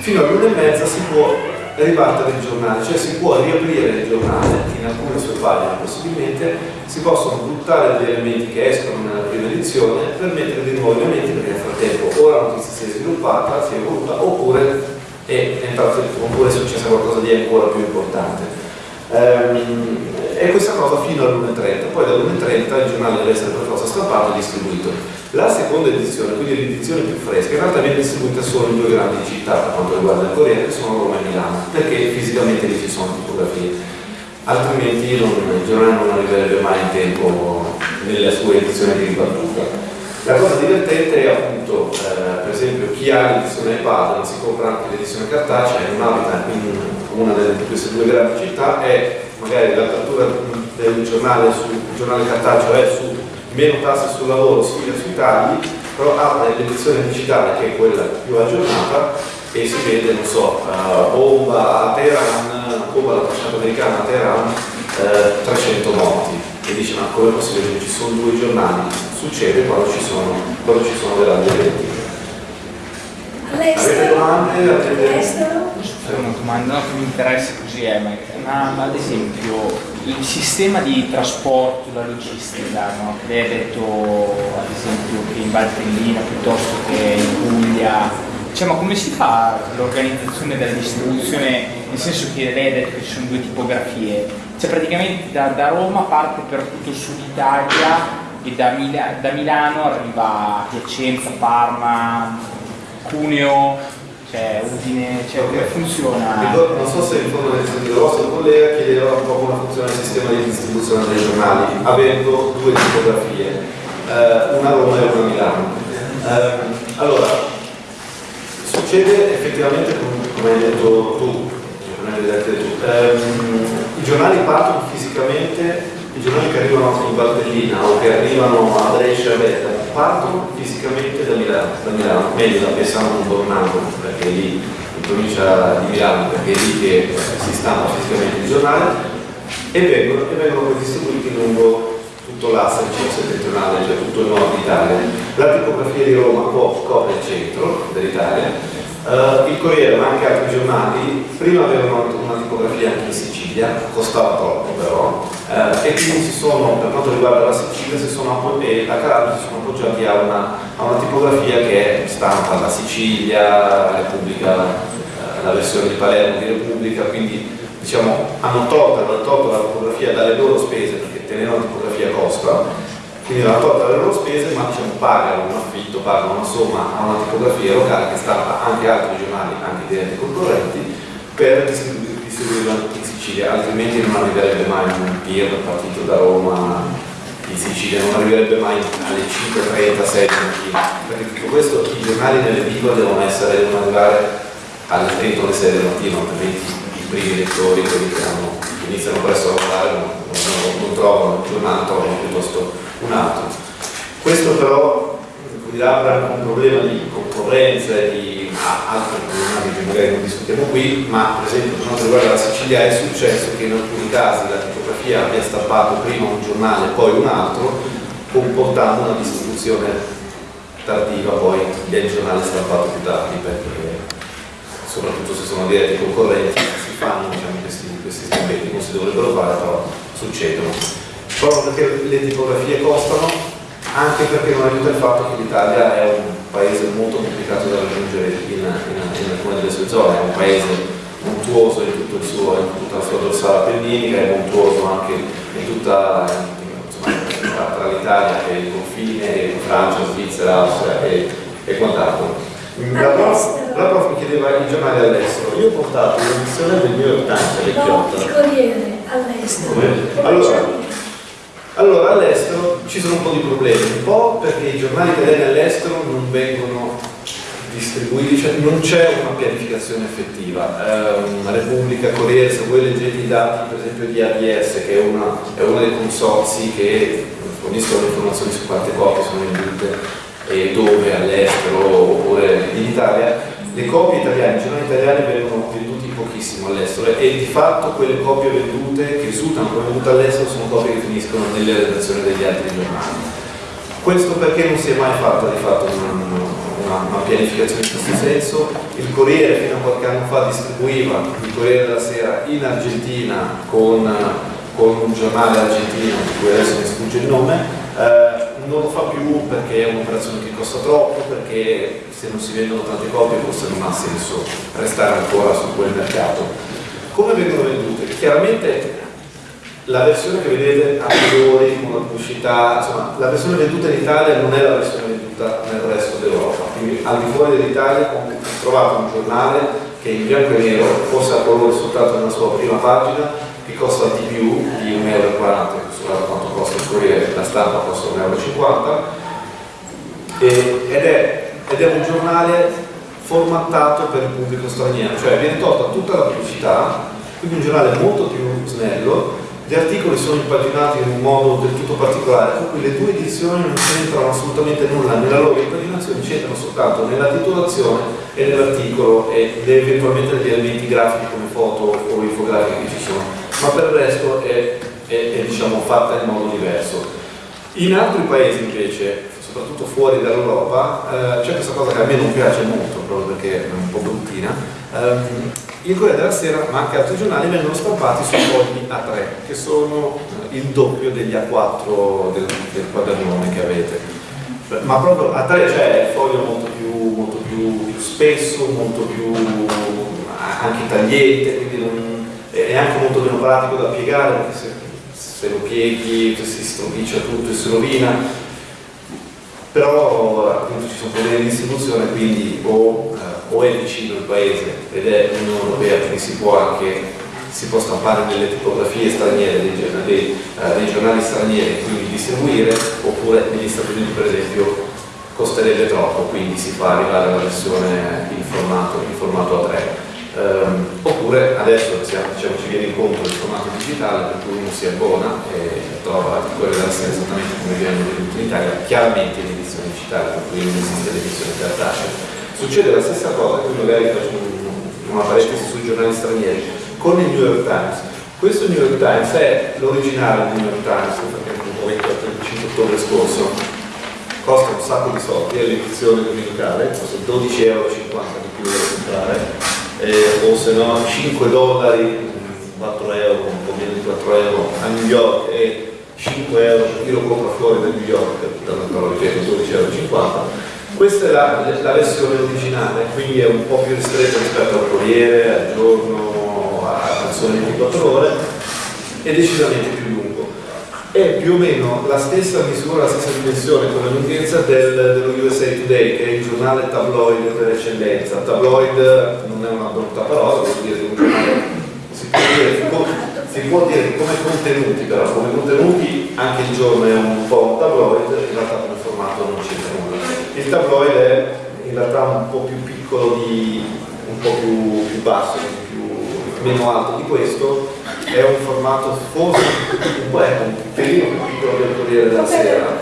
Fino all'una e mezza si può ribattere il giornale, cioè si può riaprire il giornale in alcune sue pagine possibilmente, si possono buttare degli elementi che escono nella prima edizione per mettere dei nuovi elementi perché nel frattempo o la notizia si è sviluppata, si è evoluta, oppure è, entrato, oppure è successo qualcosa di ancora più importante. Ehm, e questa cosa fino all'1.30, poi dall'1.30 il giornale deve essere per forza stampato e distribuito. La seconda edizione, quindi l'edizione più fresca, in realtà viene distribuita solo in due grandi città per quanto riguarda il Corriere, che sono Roma e Milano, perché fisicamente lì ci sono tipografie. Altrimenti non, il giornale non arriverebbe mai in tempo nella sua edizione di ribattuta. La cosa divertente è appunto, eh, per esempio, chi ha l'edizione iPad non si compra anche l'edizione cartacea e non abita in una delle queste due grandi città e magari l'apertura del giornale sul giornale cartaceo è su meno tasse sul lavoro, sfida sui tagli, però apre l'edizione digitale che è quella più aggiornata e si vede, non so, uh, bomba a Teheran, bomba alla facciata americana a Teheran, uh, 300 morti. E dice ma come è possibile che ci sono due giornali? Succede quando ci sono, quando ci sono grandi eventi. Avete domande? All'estero? una domanda no, che mi interessa così è, ma, ma, ad esempio il sistema di trasporto, la logistica, no? lei ha detto ad esempio che in Valtellina piuttosto che in Puglia, cioè, ma come si fa l'organizzazione della distribuzione, nel senso che lei ha detto che ci sono due tipografie, cioè praticamente da, da Roma parte per tutto il sud Italia e da, Mila, da Milano arriva a Piacenza, Parma, Cuneo, cioè Udine, cioè come funziona? non so se in fondo nel sentito il vostro collega chiedeva un po' come funziona il sistema di distribuzione dei giornali, avendo due tipografie, eh, una a Roma e una a Milano. Eh, allora, succede effettivamente come hai detto tu, ehm, i giornali partono fisicamente i giornali che arrivano in Valtellina o che arrivano a Brescia partono fisicamente da Milano, da Milano meglio da Pessano Bornando, perché è lì in provincia di Milano, perché è lì che si stampa fisicamente il giornale, e vengono, e vengono poi distribuiti lungo tutto l'asse settentrionale, cioè tutto il nord Italia. La tipografia di Roma copre il centro dell'Italia, Uh, il Corriere, ma anche altri giornali, prima avevano una tipografia anche in Sicilia, costava troppo però, uh, e quindi si sono, per quanto riguarda la Sicilia sono, e la Calabria si sono appoggiati a una, a una, tipografia che stampa la Sicilia, Repubblica, uh, la versione di Palermo di Repubblica, quindi diciamo, hanno tolto, hanno tolto la tipografia dalle loro spese, perché tenere una tipografia costa, quindi hanno tolto le loro spese ma diciamo, pagano un affitto, pagano una somma a una tipografia locale che stampa anche altri giornali, anche diretti concorrenti, per distribuirlo in Sicilia, altrimenti non arriverebbe mai un PIR partito da Roma in Sicilia, non arriverebbe mai alle 5.30, 6 mattina, perché tutto questo i giornali nelle edicole devono essere, devono arrivare alle 30 alle 6 del mattino, altrimenti i primi lettori, quelli che hanno, iniziano presto a lavorare, non, non, non trovano il giornale, trovano piuttosto un altro. Questo però apre un problema di concorrenza e di ah, altre problematiche che magari non discutiamo qui, ma per esempio per quanto riguarda la Sicilia è successo che in alcuni casi la tipografia abbia stampato prima un giornale e poi un altro, comportando una distribuzione tardiva poi del giornale stampato più tardi, perché soprattutto se sono diretti concorrenti si fanno diciamo, questi, questi stampetti, non si dovrebbero fare, però succedono. Proprio perché le tipografie costano anche perché non aiuta il fatto che l'Italia è un paese molto complicato da raggiungere in, in, in alcune delle sue zone, è un paese montuoso in, tutto suo, in tutta la sua dorsale appenninica, è montuoso anche in tutta insomma, tra l'Italia e il confine, Francia, Svizzera, Austria e, e quant'altro. La prof, la prof, mi chiedeva i giornali all'estero, io ho portato un'edizione del New York Times vecchiotta. No, il Corriere all'estero. Allora, allora all'estero ci sono un po' di problemi, un po' perché i giornali italiani all'estero non vengono distribuiti, cioè non c'è una pianificazione effettiva. Eh, Repubblica, Corriere, se voi leggete i dati per esempio di ABS, che è, una, è uno dei consorzi che forniscono informazioni su quante copie sono vendute e dove all'estero oppure in Italia, le copie italiane, i giornali italiani vengono pochissimo all'estero e di fatto quelle copie vendute che risultano come vendute all'estero sono copie che finiscono nelle redazioni degli altri giornali. Questo perché non si è mai fatta di fatto una, una, una pianificazione in questo senso. Il Corriere fino a qualche anno fa distribuiva il Corriere della Sera in Argentina con, con un giornale argentino di cui adesso mi sfugge il nome, eh, non lo fa più perché è un'operazione che costa troppo, perché se non si vendono tante copie forse non ha senso restare ancora su quel mercato. Come vengono vendute? Chiaramente la versione che vedete a priori con la pubblicità, insomma, la versione venduta in Italia non è la versione venduta nel resto d'Europa. Quindi al di fuori dell'Italia ho trovato un giornale che in bianco e nero, forse a colore soltanto nella sua prima pagina, che costa di più di 1,40 euro, Corriere, la stampa costa 1,50 euro, ed è, ed è un giornale formattato per il pubblico straniero, cioè viene tolta tutta la pubblicità, quindi un giornale molto più snello, gli articoli sono impaginati in un modo del tutto particolare, per cui le due edizioni non c'entrano assolutamente nulla nella loro impaginazione, c'entrano soltanto nella titolazione e nell'articolo e eventualmente negli elementi grafici come foto o infografiche che ci sono, ma per il resto è, è, è diciamo, fatta in modo diverso. In altri paesi invece, soprattutto fuori dall'Europa, eh, c'è questa cosa che a me non piace molto, proprio perché è un po' bruttina, ehm, il Corriere della Sera, ma anche altri giornali, vengono stampati su fogli A3, che sono eh, il doppio degli A4 del, del quadernone che avete. Ma proprio A3 cioè il foglio molto più, molto più, spesso, molto più anche tagliente, quindi non, è anche molto meno pratico da piegare, perché se, se lo pieghi si stropiccia tutto e si rovina. Però appunto ci sono problemi di distribuzione, quindi o o è vicino il paese ed è l'Unione Europea, quindi si può anche si può stampare nelle tipografie straniere dei, dei, uh, dei giornali stranieri quindi distribuire, oppure negli Stati Uniti per esempio costerebbe troppo, quindi si fa arrivare la versione in formato, in formato A3. Ehm, oppure adesso diciamo, ci viene incontro il formato digitale per cui uno si abbona e trova quelle sera esattamente come viene venduto in Italia, chiaramente in edizione digitale, per cui non esiste l'edizione cartacea Succede la stessa cosa, qui magari faccio una parentesi sui giornali stranieri, con il New York Times. Questo New York Times è l'originale del New York Times, perché è un il 5 ottobre scorso, costa un sacco di soldi, è l'edizione dominicale, costa 12,50 euro di più da comprare, eh, o se no 5 dollari, 4 euro, un po' meno di 4 euro a New York e 5 euro chi lo compra fuori da New York, però ripeto 12,50 euro questa è la, la, versione originale, quindi è un po' più ristretta rispetto al Corriere, al giorno, al sole 24 ore, è decisamente più. È più o meno la stessa misura, la stessa dimensione come lunghezza del, dello USA Today, che è il giornale tabloid per eccellenza. Tabloid non è una brutta parola, vuol dire un giornale si vuol dire che come contenuti però, come contenuti anche il giorno è un po' un tabloid, in realtà come formato non c'entra nulla. Il tabloid è in realtà un po' più piccolo di, un po' più, più basso, più, meno alto di questo, è un formato forse un pelino più piccolo del Corriere della Sera.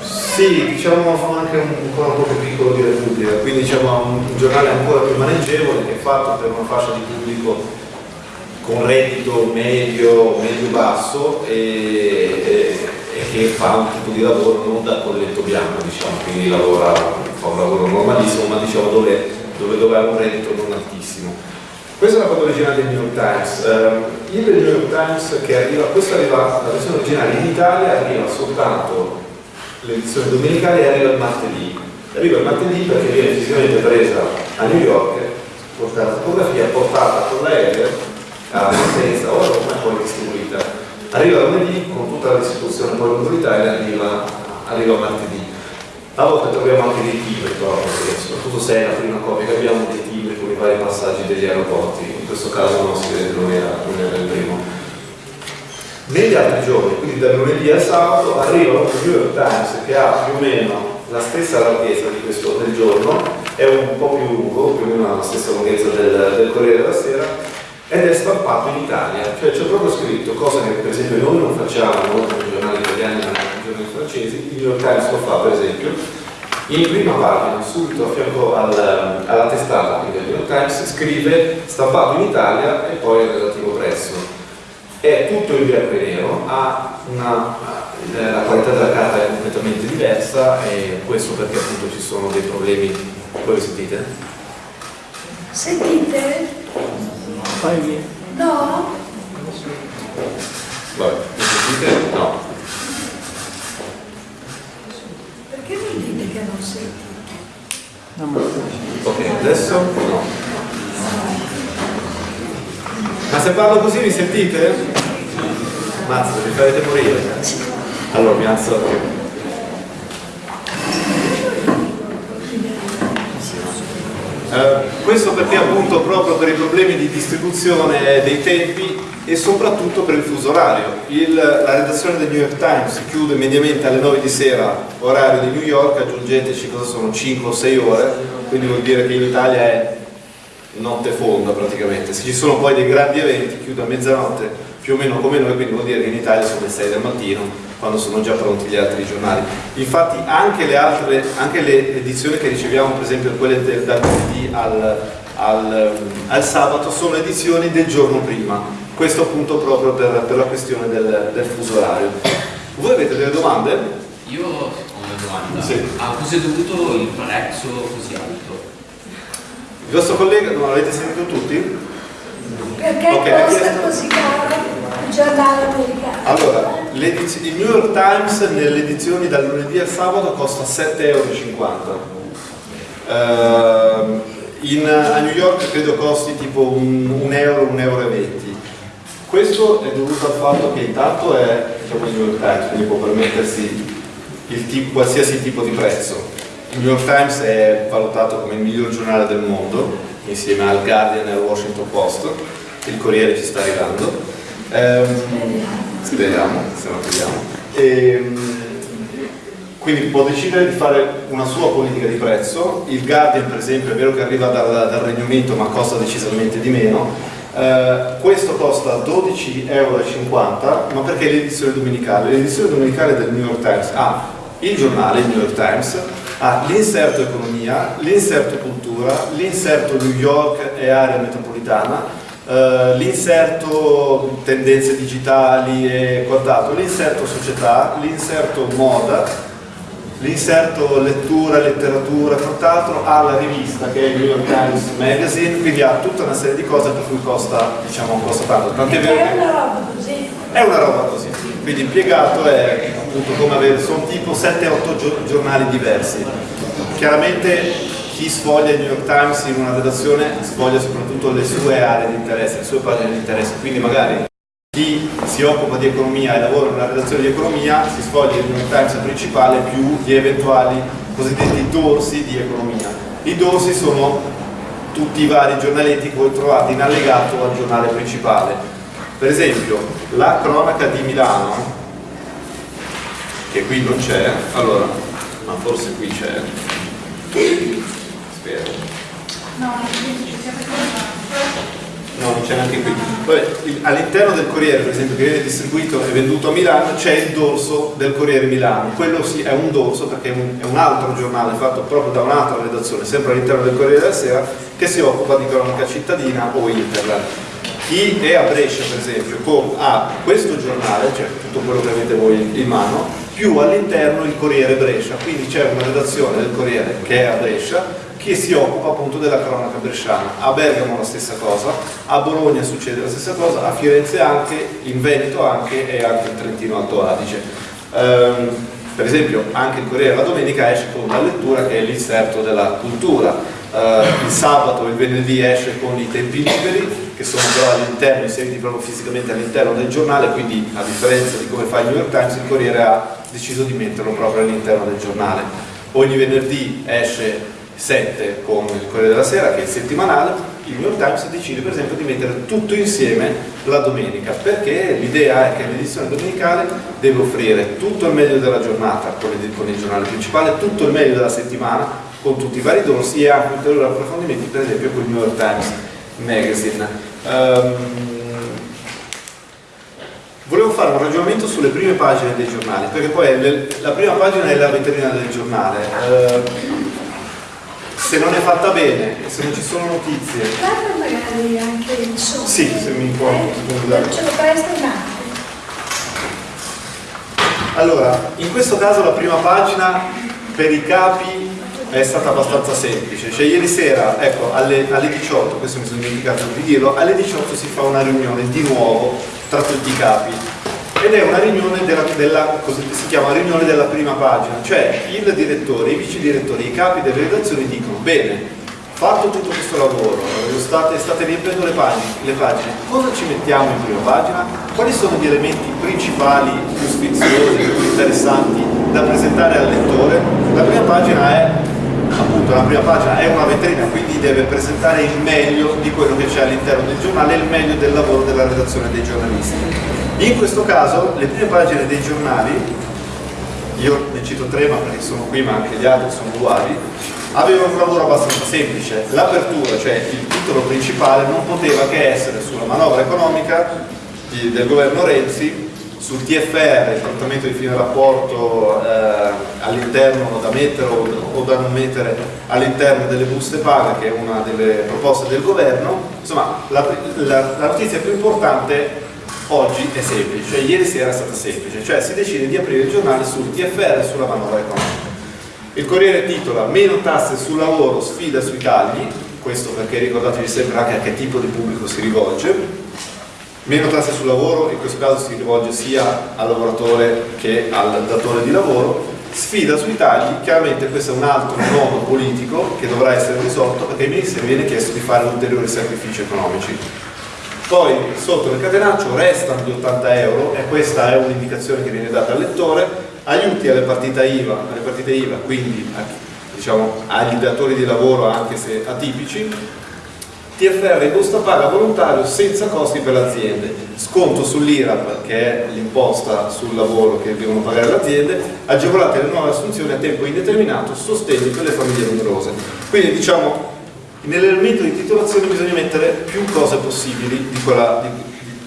Sì, diciamo anche un, ancora un po' più piccolo di Repubblica, quindi diciamo un, un giornale ancora più maneggevole che è fatto per una fascia di pubblico con reddito medio, medio-basso e, e, e, che fa un tipo di lavoro non da colletto bianco, diciamo, quindi lavora, fa un lavoro normalissimo, ma diciamo dove, dove, dove ha un reddito non altissimo. Questa è la foto originale del New York Times. Uh, il New York Times che arriva, questa arriva, la versione originale in Italia arriva soltanto l'edizione domenicale e arriva il martedì. Arriva il martedì perché viene fisicamente presa a New York, portata la fotografia, portata con l'aereo a Potenza, ora come è poi distribuita. Arriva lunedì con tutta la distribuzione poi lungo l'Italia, arriva, arriva martedì. A volte troviamo anche dei però, soprattutto se è la prima copia che abbiamo dei vari passaggi degli aeroporti, in questo caso non si vede, non era, non era il primo. Negli altri giorni, quindi da lunedì al sabato, arriva un New York Times che ha più o meno la stessa larghezza di questo del giorno, è un po' più lungo, più o meno la stessa lunghezza del, del Corriere della Sera, ed è stampato in Italia, cioè c'è proprio scritto, cosa che per esempio noi non facciamo, molti giornali italiani ma anche i giornali francesi, il New York Times lo fa per esempio, in prima pagina, subito a fianco al, alla testata del New York Times, scrive stampato in Italia e poi il relativo prezzo. È tutto in bianco e nero, ha una, la qualità della carta è completamente diversa e questo perché appunto ci sono dei problemi, voi lo sentite? Sentite? No? Vabbè, mi sentite? No. Perché mi dite che non sentite? No, ma Ok, adesso no. Ma se parlo così mi sentite? Mazza, mi farete morire. Allora mi alzo Uh, questo perché appunto proprio per i problemi di distribuzione dei tempi e soprattutto per il fuso orario. Il, la redazione del New York Times chiude mediamente alle 9 di sera, orario di New York, aggiungeteci cosa sono 5 o 6 ore, quindi vuol dire che in Italia è notte fonda praticamente. Se ci sono poi dei grandi eventi, chiude a mezzanotte più o meno come noi, quindi vuol dire che in Italia sono le 6 del mattino quando sono già pronti gli altri giornali. Infatti anche le, altre, anche le edizioni che riceviamo, per esempio quelle del, dal lunedì al, al, al, sabato, sono edizioni del giorno prima. Questo appunto proprio per, per la questione del, del, fuso orario. Voi avete delle domande? Io ho una domanda. Sì. A cosa è dovuto il prezzo così alto? Il vostro collega, non l'avete sentito tutti? Perché Ok, costa chiesto- così caro giornale americano? Allora, il New York Times nelle edizioni dal lunedì al sabato costa 7,50 euro. in, a New York credo costi tipo un, un euro, un euro 20. Questo è dovuto al fatto che intanto è diciamo, il New York Times, quindi può permettersi tipo- qualsiasi tipo di prezzo. Il New York Times è valutato come il miglior giornale del mondo, insieme al Guardian e al Washington Post. Il Corriere ci sta arrivando. Ehm, speriamo, se non vediamo. Ehm, quindi può decidere di fare una sua politica di prezzo. Il Guardian, per esempio, è vero che arriva dal, dal Regno Unito, ma costa decisamente di meno. Eh, questo costa 12,50 euro, ma perché l'edizione domenicale? L'edizione domenicale del New York Times ha il giornale, il New York Times, ha l'inserto economia, l'inserto cultura, l'inserto New York e area metropolitana, eh, l'inserto tendenze digitali e quant'altro, l'inserto società, l'inserto moda, l'inserto lettura, letteratura e quant'altro, ha la rivista che è il New York Times Magazine, quindi ha tutta una serie di cose per cui costa, diciamo, costa tanto. Tant'è vero è una roba così. è una roba così, quindi impiegato è appunto come avere, sono tipo 7-8 giornali diversi. Chiaramente chi sfoglia il New York Times in una redazione sfoglia soprattutto le sue aree di interesse, le sue pagine di interesse, quindi magari chi si occupa di economia e lavora una redazione di economia si sfoglia il New York Times principale più gli eventuali cosiddetti dorsi di economia. I dorsi sono tutti i vari giornaletti che voi trovate in allegato al giornale principale. Per esempio, la cronaca di Milano, che qui non c'è, allora, ma forse qui c'è, spero. No, c'è No, non c'è neanche qui. All'interno del Corriere, per esempio, che viene distribuito e venduto a Milano, c'è il dorso del Corriere Milano. Quello sì, è un dorso perché è un, è un altro giornale fatto proprio da un'altra redazione, sempre all'interno del Corriere della Sera, che si occupa di cronaca cittadina o internet. Chi è a Brescia, per esempio, ha questo giornale, cioè tutto quello che avete voi in mano, più all'interno il Corriere Brescia. Quindi c'è una redazione del Corriere che è a Brescia che si occupa appunto della cronaca bresciana. A Bergamo la stessa cosa, a Bologna succede la stessa cosa, a Firenze anche, in Veneto anche e anche in Trentino Alto Adige. Ehm, per esempio anche il Corriere la domenica esce con una lettura che è l'inserto della cultura. Eh, il sabato e il venerdì esce con i tempi liberi, che sono però all'interno, inseriti proprio fisicamente all'interno del giornale, quindi a differenza di come fa il New York Times, il Corriere ha deciso di metterlo proprio all'interno del giornale. Ogni venerdì esce 7 con il Corriere della Sera, che è il settimanale, il New York Times decide per esempio di mettere tutto insieme la domenica, perché l'idea è che l'edizione domenicale deve offrire tutto il meglio della giornata con il, con il giornale principale, tutto il meglio della settimana con tutti i vari dorsi e anche ulteriori approfondimenti, per esempio con il New York Times Magazine. Ehm, Volevo fare un ragionamento sulle prime pagine dei giornali, perché poi la prima pagina è la vetrina del giornale. Eh, se non è fatta bene, se non ci sono notizie, Guarda magari anche il. Sì, se mi può- Eh. Ce lo presta un attimo. Allora, in questo caso la prima pagina per i capi è stata abbastanza semplice, cioè ieri sera, ecco, alle, alle 18, questo mi sono dimenticato di dirlo, alle 18 si fa una riunione di nuovo tra tutti i capi ed è una riunione della, della si chiama riunione della prima pagina, cioè il direttore, i vice direttori, i capi delle redazioni dicono bene, fatto tutto questo lavoro, state, state riempiendo le pagine, le pagine, cosa ci mettiamo in prima pagina? Quali sono gli elementi principali, più sfiziosi, più interessanti da presentare al lettore? La prima pagina è appunto la prima pagina è una vetrina, quindi deve presentare il meglio di quello che c'è all'interno del giornale, il meglio del lavoro della redazione dei giornalisti. In questo caso le prime pagine dei giornali, io ne cito tre ma perché sono qui ma anche gli altri sono uguali, avevano un lavoro abbastanza semplice. L'apertura, cioè il titolo principale, non poteva che essere sulla manovra economica di- del governo Renzi, sul TFR, il trattamento di fine rapporto eh, all'interno da mettere o, o da non mettere all'interno delle buste paga, che è una delle proposte del governo. Insomma, la, la- la notizia più importante oggi è semplice, cioè ieri sera è stata semplice, cioè si decide di aprire il giornale sul TFR e sulla manovra economica. Il Corriere titola meno tasse sul lavoro, sfida sui tagli, questo perché ricordatevi sempre anche a che tipo di pubblico si rivolge, meno tasse sul lavoro, in questo caso si rivolge sia al lavoratore che al datore di lavoro, sfida sui tagli, chiaramente questo è un altro nodo politico che dovrà essere risolto perché ministri viene chiesto di fare ulteriori sacrifici economici. Poi sotto nel catenaccio restano gli 80 euro e questa è un'indicazione che viene data al lettore, aiuti alle partite IVA, alle partite IVA quindi diciamo, agli datori di lavoro anche se atipici, TFR in busta paga volontario senza costi per le aziende, sconto sull'IRAP che è l'imposta sul lavoro che devono pagare le aziende, agevolate le nuove assunzioni a tempo indeterminato, sostegno per le famiglie numerose. Quindi diciamo nell'elemento di titolazione bisogna mettere più cose possibili di, quella- di-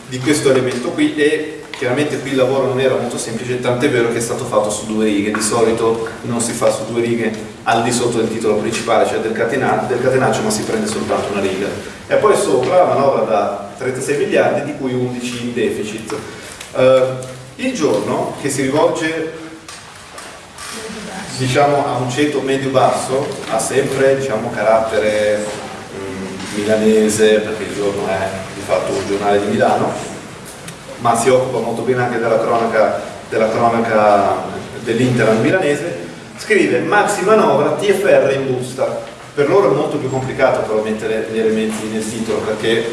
di questo elemento qui e chiaramente qui il lavoro non era molto semplice, tant'è vero che è stato fatto su due righe, di solito non si fa su due righe al di sotto del titolo principale, cioè del, catena- del catenaccio, ma si prende soltanto una riga. E poi sopra la manovra da 36 miliardi, di cui 11 in deficit. Eh, il giorno che si rivolge diciamo, a un ceto medio-basso ha sempre diciamo, carattere mm, milanese, perché il giorno è di fatto un giornale di Milano, ma si occupa molto bene anche della cronaca, della cronaca dell'Inter milanese, scrive maxi manovra TFR in busta. Per loro è molto più complicato però mettere gli elementi nel titolo perché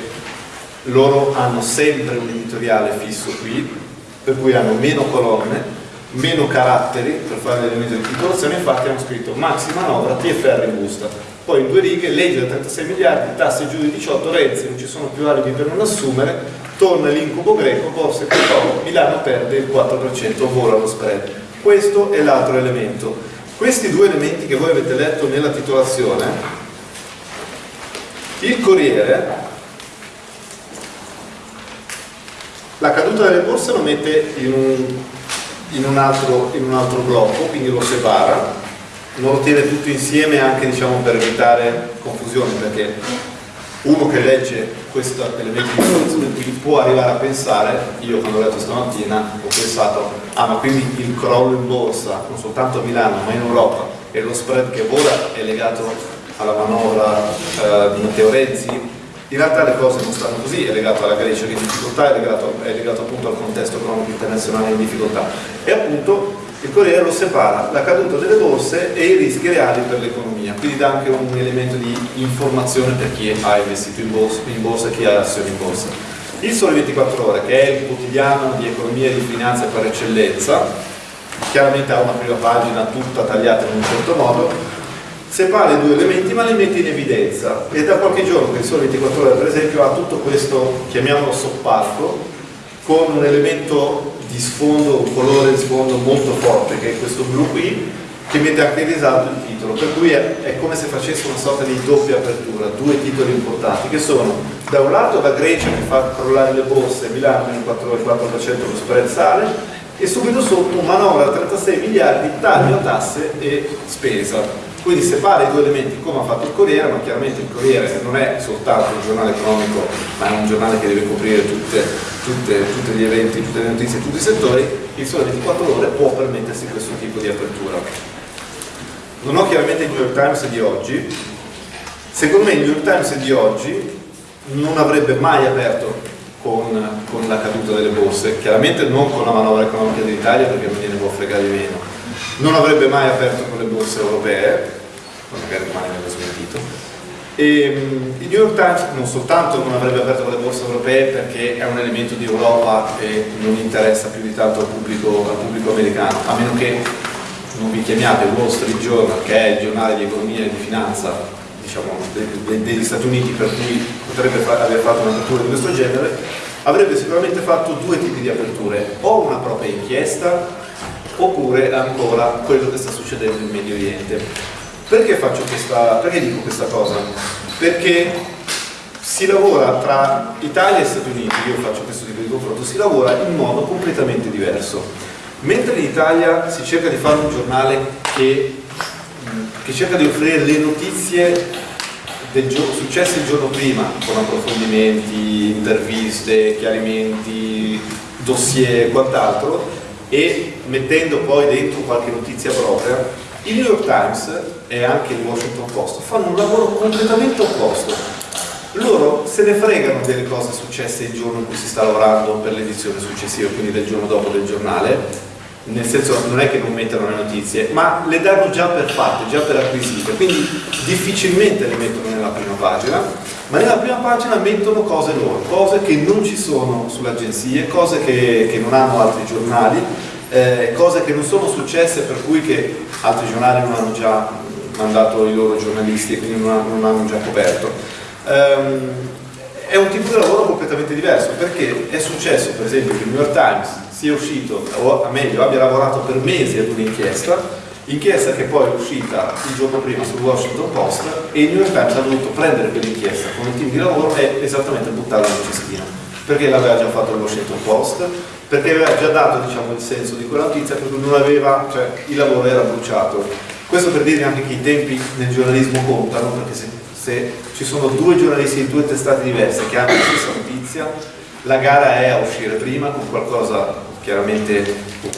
loro hanno sempre un editoriale fisso qui, per cui hanno meno colonne, meno caratteri per fare l'elemento di titolazione, infatti hanno scritto maxi manovra TFR in busta. poi in due righe, legge da 36 miliardi, tasse giù di 18, Renzi non ci sono più alibi per non assumere, torna l'incubo greco, borse crollo, Milano perde il 4%, vola lo spread. Questo è l'altro elemento. Questi due elementi che voi avete letto nella titolazione, il Corriere la caduta delle borse lo mette in un, in un, altro, in un altro blocco, quindi lo separa lo tiene tutto insieme anche diciamo, per evitare confusione perché uno che legge questo elemento di informazione può arrivare a pensare, io quando ho letto stamattina ho pensato, ah ma quindi il crollo in borsa, non soltanto a Milano ma in Europa e lo spread che vola è legato alla manovra eh, di Matteo Renzi? In realtà le cose non stanno così, è legato alla Grecia che è in difficoltà, è legato, è legato appunto al contesto economico internazionale in difficoltà e appunto il Corriere lo separa la caduta delle borse e i rischi reali per l'economia, quindi dà anche un elemento di informazione per chi ha investito in borsa, in borsa e chi ha azioni in borsa. Il Sole 24 Ore, che è il quotidiano di economia e di finanza per eccellenza, chiaramente ha una prima pagina tutta tagliata in un certo modo, separa i due elementi ma li mette in evidenza. E da qualche giorno che il Sole 24 Ore per esempio ha tutto questo, chiamiamolo soppalco, con un elemento di sfondo, un colore di sfondo molto forte che è questo blu qui che mette anche in risalto il titolo. Per cui è, è, come se facesse una sorta di doppia apertura due titoli importanti che sono da un lato la Grecia che fa crollare le borse Milano meno 4,4% lo spread sale e subito sotto manovra da 36 miliardi taglio tasse e spesa quindi separa i due elementi come ha fatto il Corriere, ma chiaramente il Corriere non è soltanto un giornale economico, ma è un giornale che deve coprire tutti gli eventi, tutte le notizie, tutti i settori, il Sole 24 Ore può permettersi questo tipo di apertura. Non ho chiaramente il New York Times di oggi, secondo me il New York Times di oggi non avrebbe mai aperto con, con, la caduta delle borse, chiaramente non con la manovra economica dell'Italia perché non gliene può fregare di meno, non avrebbe mai aperto con le borse europee, magari me l'ho smentito, e il New York Times non soltanto non avrebbe aperto con le borse europee perché è un elemento di Europa e non interessa più di tanto al pubblico, al pubblico americano, a meno che non vi chiamiate Wall Street Journal, che è il giornale di economia e di finanza diciamo, degli Stati Uniti per cui potrebbe aver fatto un'apertura di questo genere, avrebbe sicuramente fatto due tipi di aperture, o una propria inchiesta oppure ancora quello che sta succedendo in Medio Oriente. Perché, questa, perché dico questa cosa? Perché si lavora tra Italia e Stati Uniti, io faccio questo tipo di confronto, si lavora in modo completamente diverso. Mentre in Italia si cerca di fare un giornale che, che cerca di offrire le notizie del successe il giorno prima, con approfondimenti, interviste, chiarimenti, dossier e quant'altro, e mettendo poi dentro qualche notizia propria, il New York Times e anche il Washington Post fanno un lavoro completamente opposto. Loro se ne fregano delle cose successe il giorno in cui si sta lavorando per l'edizione successiva, quindi del giorno dopo del giornale, nel senso non è che non mettono le notizie, ma le danno già per fatte, già per acquisite, quindi difficilmente le mettono nella prima pagina, ma nella prima pagina mettono cose loro, cose che non ci sono sulle agenzie, cose che, che non hanno altri giornali, eh, cose che non sono successe per cui che altri giornali non hanno già mandato i loro giornalisti e quindi non, non hanno già coperto. Um, è un tipo di lavoro completamente diverso perché è successo per esempio che il New York Times sia uscito, o meglio abbia lavorato per mesi ad un'inchiesta inchiesta che poi è uscita il giorno prima sul Washington Post e il New York Times ha dovuto prendere quell'inchiesta con il team di lavoro e esattamente buttarla in cestina perché l'aveva già fatto il Washington Post? Perché aveva già dato diciamo, il senso di quella notizia per non aveva, cioè il lavoro era bruciato. Questo per dire anche che i tempi nel giornalismo contano perché se, se ci sono due giornalisti di due testate diverse che hanno la stessa notizia la gara è a uscire prima con qualcosa chiaramente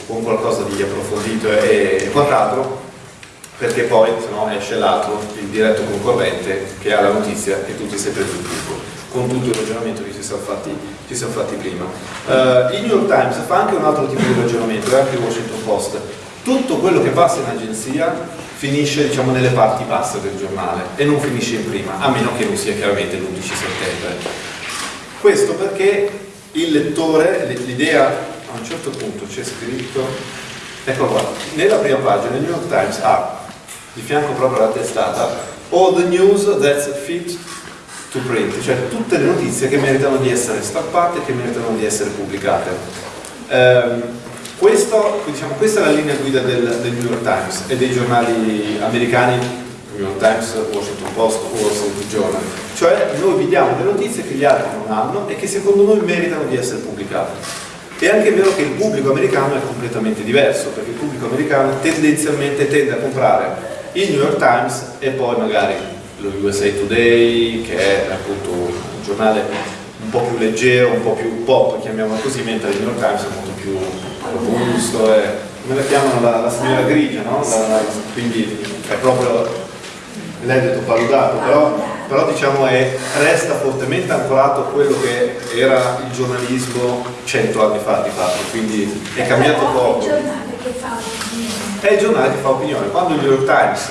con qualcosa di approfondito e, quant'altro perché poi se no esce l'altro, il diretto concorrente che ha la notizia e tutti sei preso il tutto con tutto il ragionamento che ci siamo fatti, ci siamo fatti prima. Uh, il New York Times fa anche un altro tipo di ragionamento, e anche il Washington Post. Tutto quello che passa in agenzia finisce diciamo, nelle parti basse del giornale e non finisce in prima, a meno che non sia chiaramente l'11 settembre. Questo perché il lettore, l'idea a un certo punto c'è scritto, ecco qua, nella prima pagina il New York Times ha di fianco proprio alla testata all the news that's fit to print, cioè tutte le notizie che meritano di essere stampate, che meritano di essere pubblicate. Ehm, questo, diciamo, questa è la linea guida del, del, New York Times e dei giornali americani, New York Times, Washington Post, Wall Street Journal. Cioè noi vi diamo delle notizie che gli altri non hanno e che secondo noi meritano di essere pubblicate. È anche vero che il pubblico americano è completamente diverso, perché il pubblico americano tendenzialmente tende a comprare il New York Times e poi magari lo USA Today, che è appunto un giornale un po' più leggero, un po' più pop, chiamiamolo così, mentre il New York Times è molto più robusto, e, come la chiamano la, la signora grigia, no? La, quindi è proprio lei detto paludato, però, però diciamo è, resta fortemente ancorato a quello che era il giornalismo cento anni fa di fatto, quindi è cambiato poco. È il giornale che fa opinione. Quando il New York Times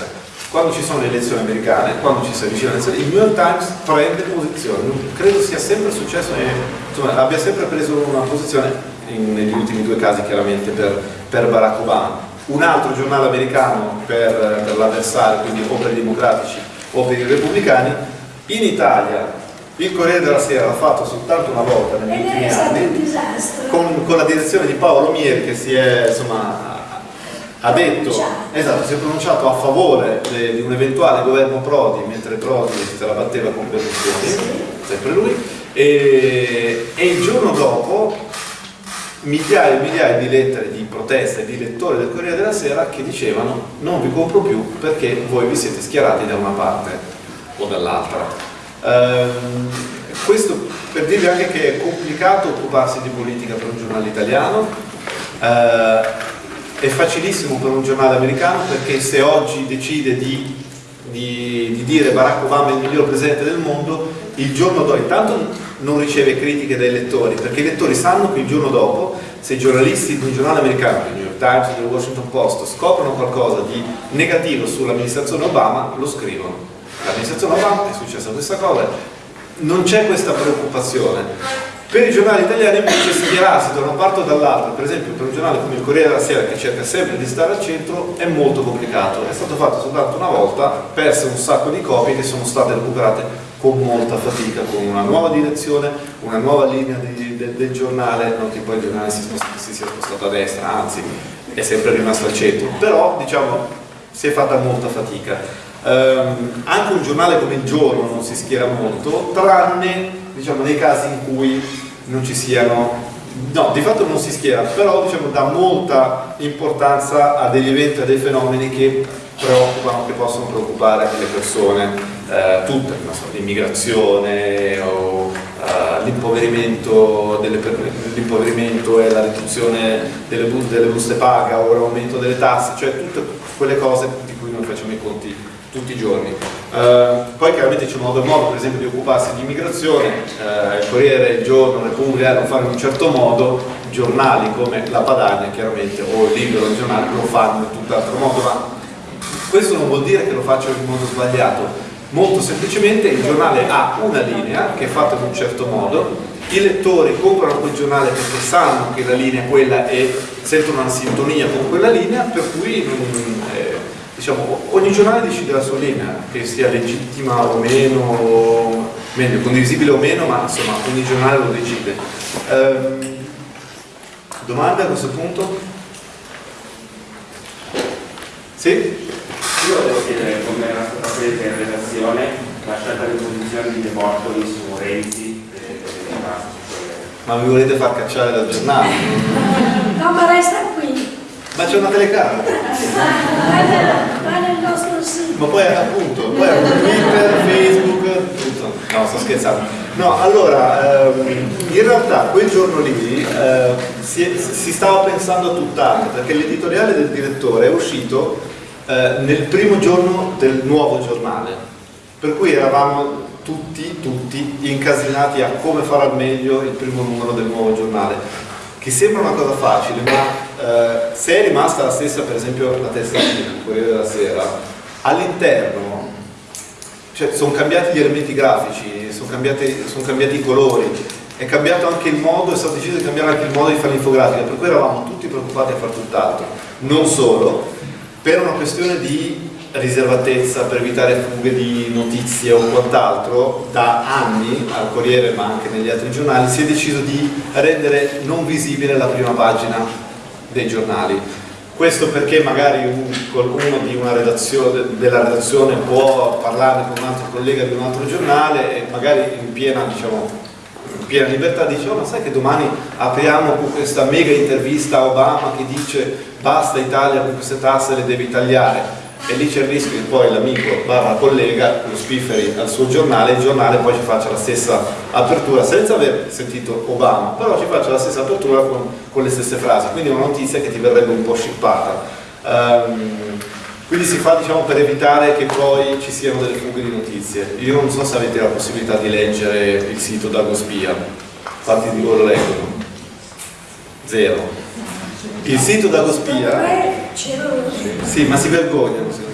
quando ci sono le elezioni americane, quando ci si avvicina alle elezioni, il New York Times prende posizione, credo sia sempre successo, insomma, abbia sempre preso una posizione, in, negli ultimi due casi chiaramente, per, per, Barack Obama. Un altro giornale americano per, per l'avversario, quindi o per i democratici o per i repubblicani. In Italia il Corriere della Sera l'ha fatto soltanto una volta negli ultimi anni, con, con, la direzione di Paolo Mieri che si è insomma, ha detto, esatto, si è pronunciato a favore de, di un eventuale governo Prodi, mentre Prodi se la batteva con Berlusconi, sempre lui, e, e, il giorno dopo migliaia e migliaia di lettere di protesta di lettori del Corriere della Sera che dicevano non vi compro più perché voi vi siete schierati da una parte o dall'altra. Ehm, questo per dirvi anche che è complicato occuparsi di politica per un giornale italiano, eh, è facilissimo per un giornale americano perché se oggi decide di, di, di dire Barack Obama è il miglior presidente del mondo, il giorno dopo, intanto non riceve critiche dai lettori, perché i lettori sanno che il giorno dopo, se i giornalisti di un giornale americano, del New York Times, del Washington Post, scoprono qualcosa di negativo sull'amministrazione Obama, lo scrivono. L'amministrazione Obama è successa questa cosa, non c'è questa preoccupazione. Per i giornali italiani invece schierarsi da una parte o dall'altra, per esempio per un giornale come il Corriere della Sera che cerca sempre di stare al centro, è molto complicato. È stato fatto soltanto una volta, perse un sacco di copie che sono state recuperate con molta fatica, con una nuova direzione, una nuova linea di, de, del giornale, non che poi il giornale si, sposta, si sia spostato a destra, anzi è sempre rimasto al centro, però diciamo si è fatta molta fatica. Um, anche un giornale come Il Giorno non si schiera molto, tranne diciamo, nei casi in cui non ci siano, no, di fatto non si schiera, però diciamo, dà molta importanza a degli eventi, a dei fenomeni che preoccupano, che possono preoccupare le persone, eh, tutte, l'immigrazione o uh, l'impoverimento e la riduzione delle, bu delle buste paga o l'aumento delle tasse, cioè tutte quelle cose di cui noi facciamo i conti tutti i giorni. Uh, poi chiaramente c'è modo e modo, per esempio, di occuparsi di immigrazione, uh, il Corriere, il Giorno, Repubblica lo fanno in un certo modo, giornali come La Padania chiaramente, o il Libero, il giornale lo fanno in tutt'altro modo, ma questo non vuol dire che lo facciano in modo sbagliato, molto semplicemente il giornale ha una linea che è fatta in un certo modo, i lettori comprano quel giornale perché sanno che la linea è quella e sentono una sintonia con quella linea, per cui eh, diciamo, ogni giornale decide la sua linea, che sia legittima o meno, meglio, condivisibile o meno, ma insomma ogni giornale lo decide. Ehm, domande a questo punto? Sì? Io volevo chiedere come era stata presa in relazione la scelta di posizione di De Bortoli su Renzi e Ma mi volete far cacciare dal giornale? No, ma resta qui. Ma c'è una telecamera. Va nel nostro sito. Ma poi appunto, poi Twitter, Facebook, tutto. No, sto scherzando. No, allora, ehm, in realtà quel giorno lì eh, si, si, stava pensando a tutt'altro, perché l'editoriale del direttore è uscito eh, nel primo giorno del nuovo giornale. Per cui eravamo tutti, tutti incasinati a come fare al meglio il primo numero del nuovo giornale che sembra una cosa facile, ma eh, se è rimasta la stessa, per esempio, la testatina del Corriere della Sera, all'interno cioè, sono cambiati gli elementi grafici, sono cambiati, sono cambiati, i colori, è cambiato anche il modo, è stato deciso di cambiare anche il modo di fare l'infografica, per cui eravamo tutti preoccupati a fare tutt'altro. Non solo, per una questione di riservatezza, per evitare fughe di notizie o quant'altro, da anni al Corriere ma anche negli altri giornali si è deciso di rendere non visibile la prima pagina dei giornali. Questo perché magari un, qualcuno redazione, della redazione può parlare con un altro collega di un altro giornale e magari in piena, diciamo, piena libertà dice oh ma sai che domani apriamo con questa mega intervista a Obama che dice basta Italia con queste tasse le devi tagliare e lì c'è il rischio che poi l'amico barra collega lo spifferi al suo giornale il giornale poi ci faccia la stessa apertura senza aver sentito Obama però ci faccia la stessa apertura con, con le stesse frasi. Quindi è una notizia che ti verrebbe un po' scippata. Um, quindi si fa diciamo per evitare che poi ci siano delle fughe di notizie. Io non so se avete la possibilità di leggere il sito Dagospia. Infatti di voi lo leggono zero. Il sito Dagospia sì, ma si vergognano.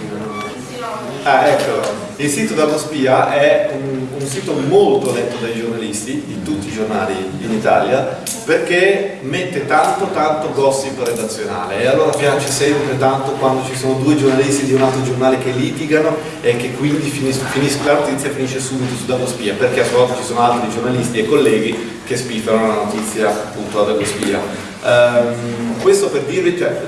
Ah, ecco. Il sito della Spia è un, un, sito molto letto dai giornalisti, di tutti i giornali in Italia, perché mette tanto tanto gossip redazionale e allora piace sempre tanto quando ci sono due giornalisti di un altro giornale che litigano e che quindi finis, finis, la notizia finisce subito su Dago Spia, perché a sua volta ci sono altri giornalisti e colleghi che spiffano la notizia appunto a Dago Spia. Um, questo per dirvi, cioè,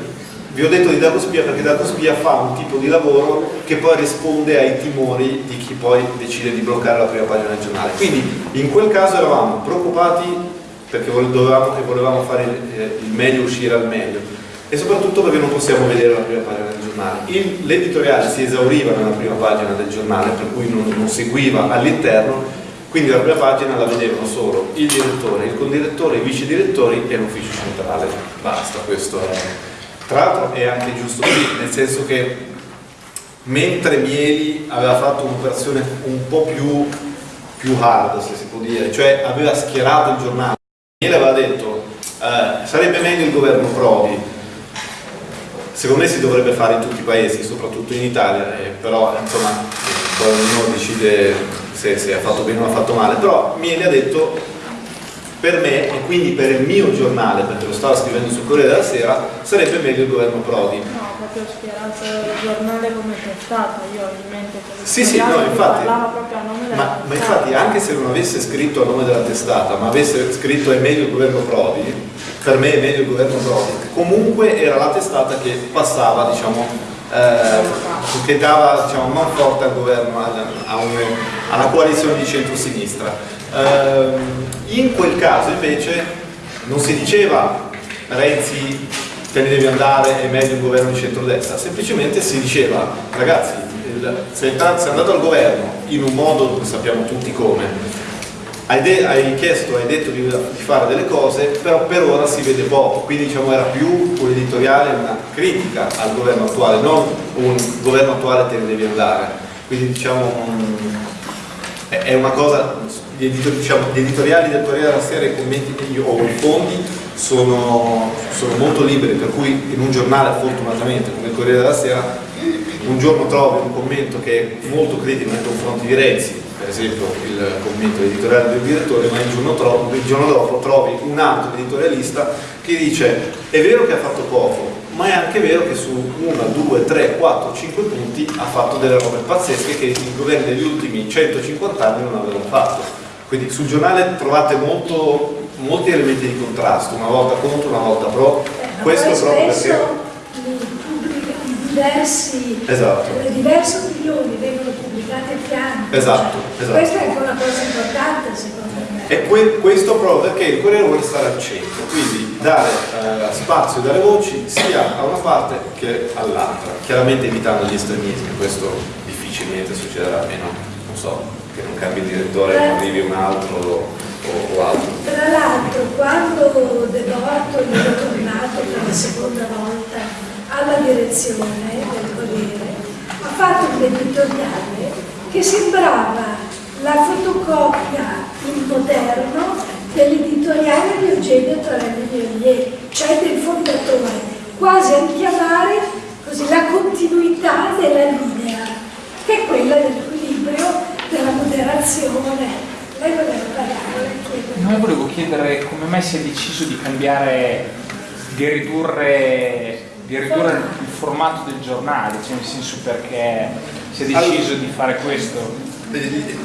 vi ho detto di Dagospia perché Dagospia fa un tipo di lavoro che poi risponde ai timori di chi poi decide di bloccare la prima pagina del giornale. Quindi in quel caso eravamo preoccupati perché dovevamo e volevamo fare il, eh, il meglio uscire al meglio e soprattutto perché non possiamo vedere la prima pagina del giornale. L'editoriale si esauriva nella prima pagina del giornale per cui non, non seguiva all'interno quindi la prima pagina la vedevano solo il direttore, il condirettore, i vice direttori e l'ufficio centrale. Basta, questo è tra l'altro è anche giusto così, nel senso che mentre Mieli aveva fatto un'operazione un po' più, più hard, se si può dire, cioè aveva schierato il giornale, Mieli aveva detto eh, sarebbe meglio il governo Prodi, secondo me si dovrebbe fare in tutti i paesi, soprattutto in Italia, eh, però insomma poi ognuno decide se, se ha fatto bene o ha fatto male, però Mieli ha detto per me e quindi per il mio giornale, perché lo stavo scrivendo sul Corriere della Sera, sarebbe meglio il governo Prodi. No, proprio speranza il giornale come testata, io ho in mente che sì, sì, no, infatti, ma, ma, infatti anche se non avesse scritto a nome della testata, ma avesse scritto è meglio il governo Prodi, per me è meglio il governo Prodi, comunque era la testata che passava, diciamo, eh, che dava diciamo, man forte al governo, a, a un, alla coalizione di centro-sinistra. Eh, in quel caso invece non si diceva Renzi te ne devi andare, è meglio un governo di centrodestra, semplicemente si diceva ragazzi sei andato al governo in un modo, sappiamo tutti come, hai, chiesto, hai detto di, fare delle cose, però per ora si vede poco, quindi diciamo era più un editoriale, una critica al governo attuale, non un governo attuale te ne devi andare, quindi diciamo è una cosa gli, editor, diciamo, gli editoriali del Corriere della Sera, i commenti io ho, i fondi sono, sono, molto liberi, per cui in un giornale fortunatamente come il Corriere della Sera un giorno trovi un commento che è molto critico nei confronti di Renzi, per esempio il commento editoriale del direttore, ma il giorno, tro il giorno dopo trovi un altro editorialista che dice è vero che ha fatto poco, ma è anche vero che su 1, 2, 3, 4, 5 punti ha fatto delle robe pazzesche che i governi degli ultimi 150 anni non avevano fatto. Quindi sul giornale trovate molto, molti elementi di contrasto, una volta contro, una volta pro. Eh, Questo proprio perché diversi, esatto. le diverse opinioni vengono pubblicate a fianco. Esatto, cioè, esatto. Questa è anche una cosa importante secondo me. E que questo proprio perché il Corriere vuole stare al centro, quindi dare eh, spazio e dare voci sia a una parte che all'altra, chiaramente evitando gli estremismi, questo difficilmente succederà, almeno non so, che non cambi direttore e arrivi un altro o, o altro. Tra l'altro quando De Bortoli è tornato per la seconda volta alla direzione del Corriere ha fatto un editoriale che sembrava la fotocopia in moderno dell'editoriale di Eugenio Travelli Violieri, cioè del fondatore, quasi a richiamare così, la continuità della linea, che è quella dell'equilibrio della moderazione. Lei voleva parlare? No, volevo chiedere come mai si è deciso di cambiare, di ridurre di ridurre il formato del giornale, cioè nel senso perché si è deciso di fare questo.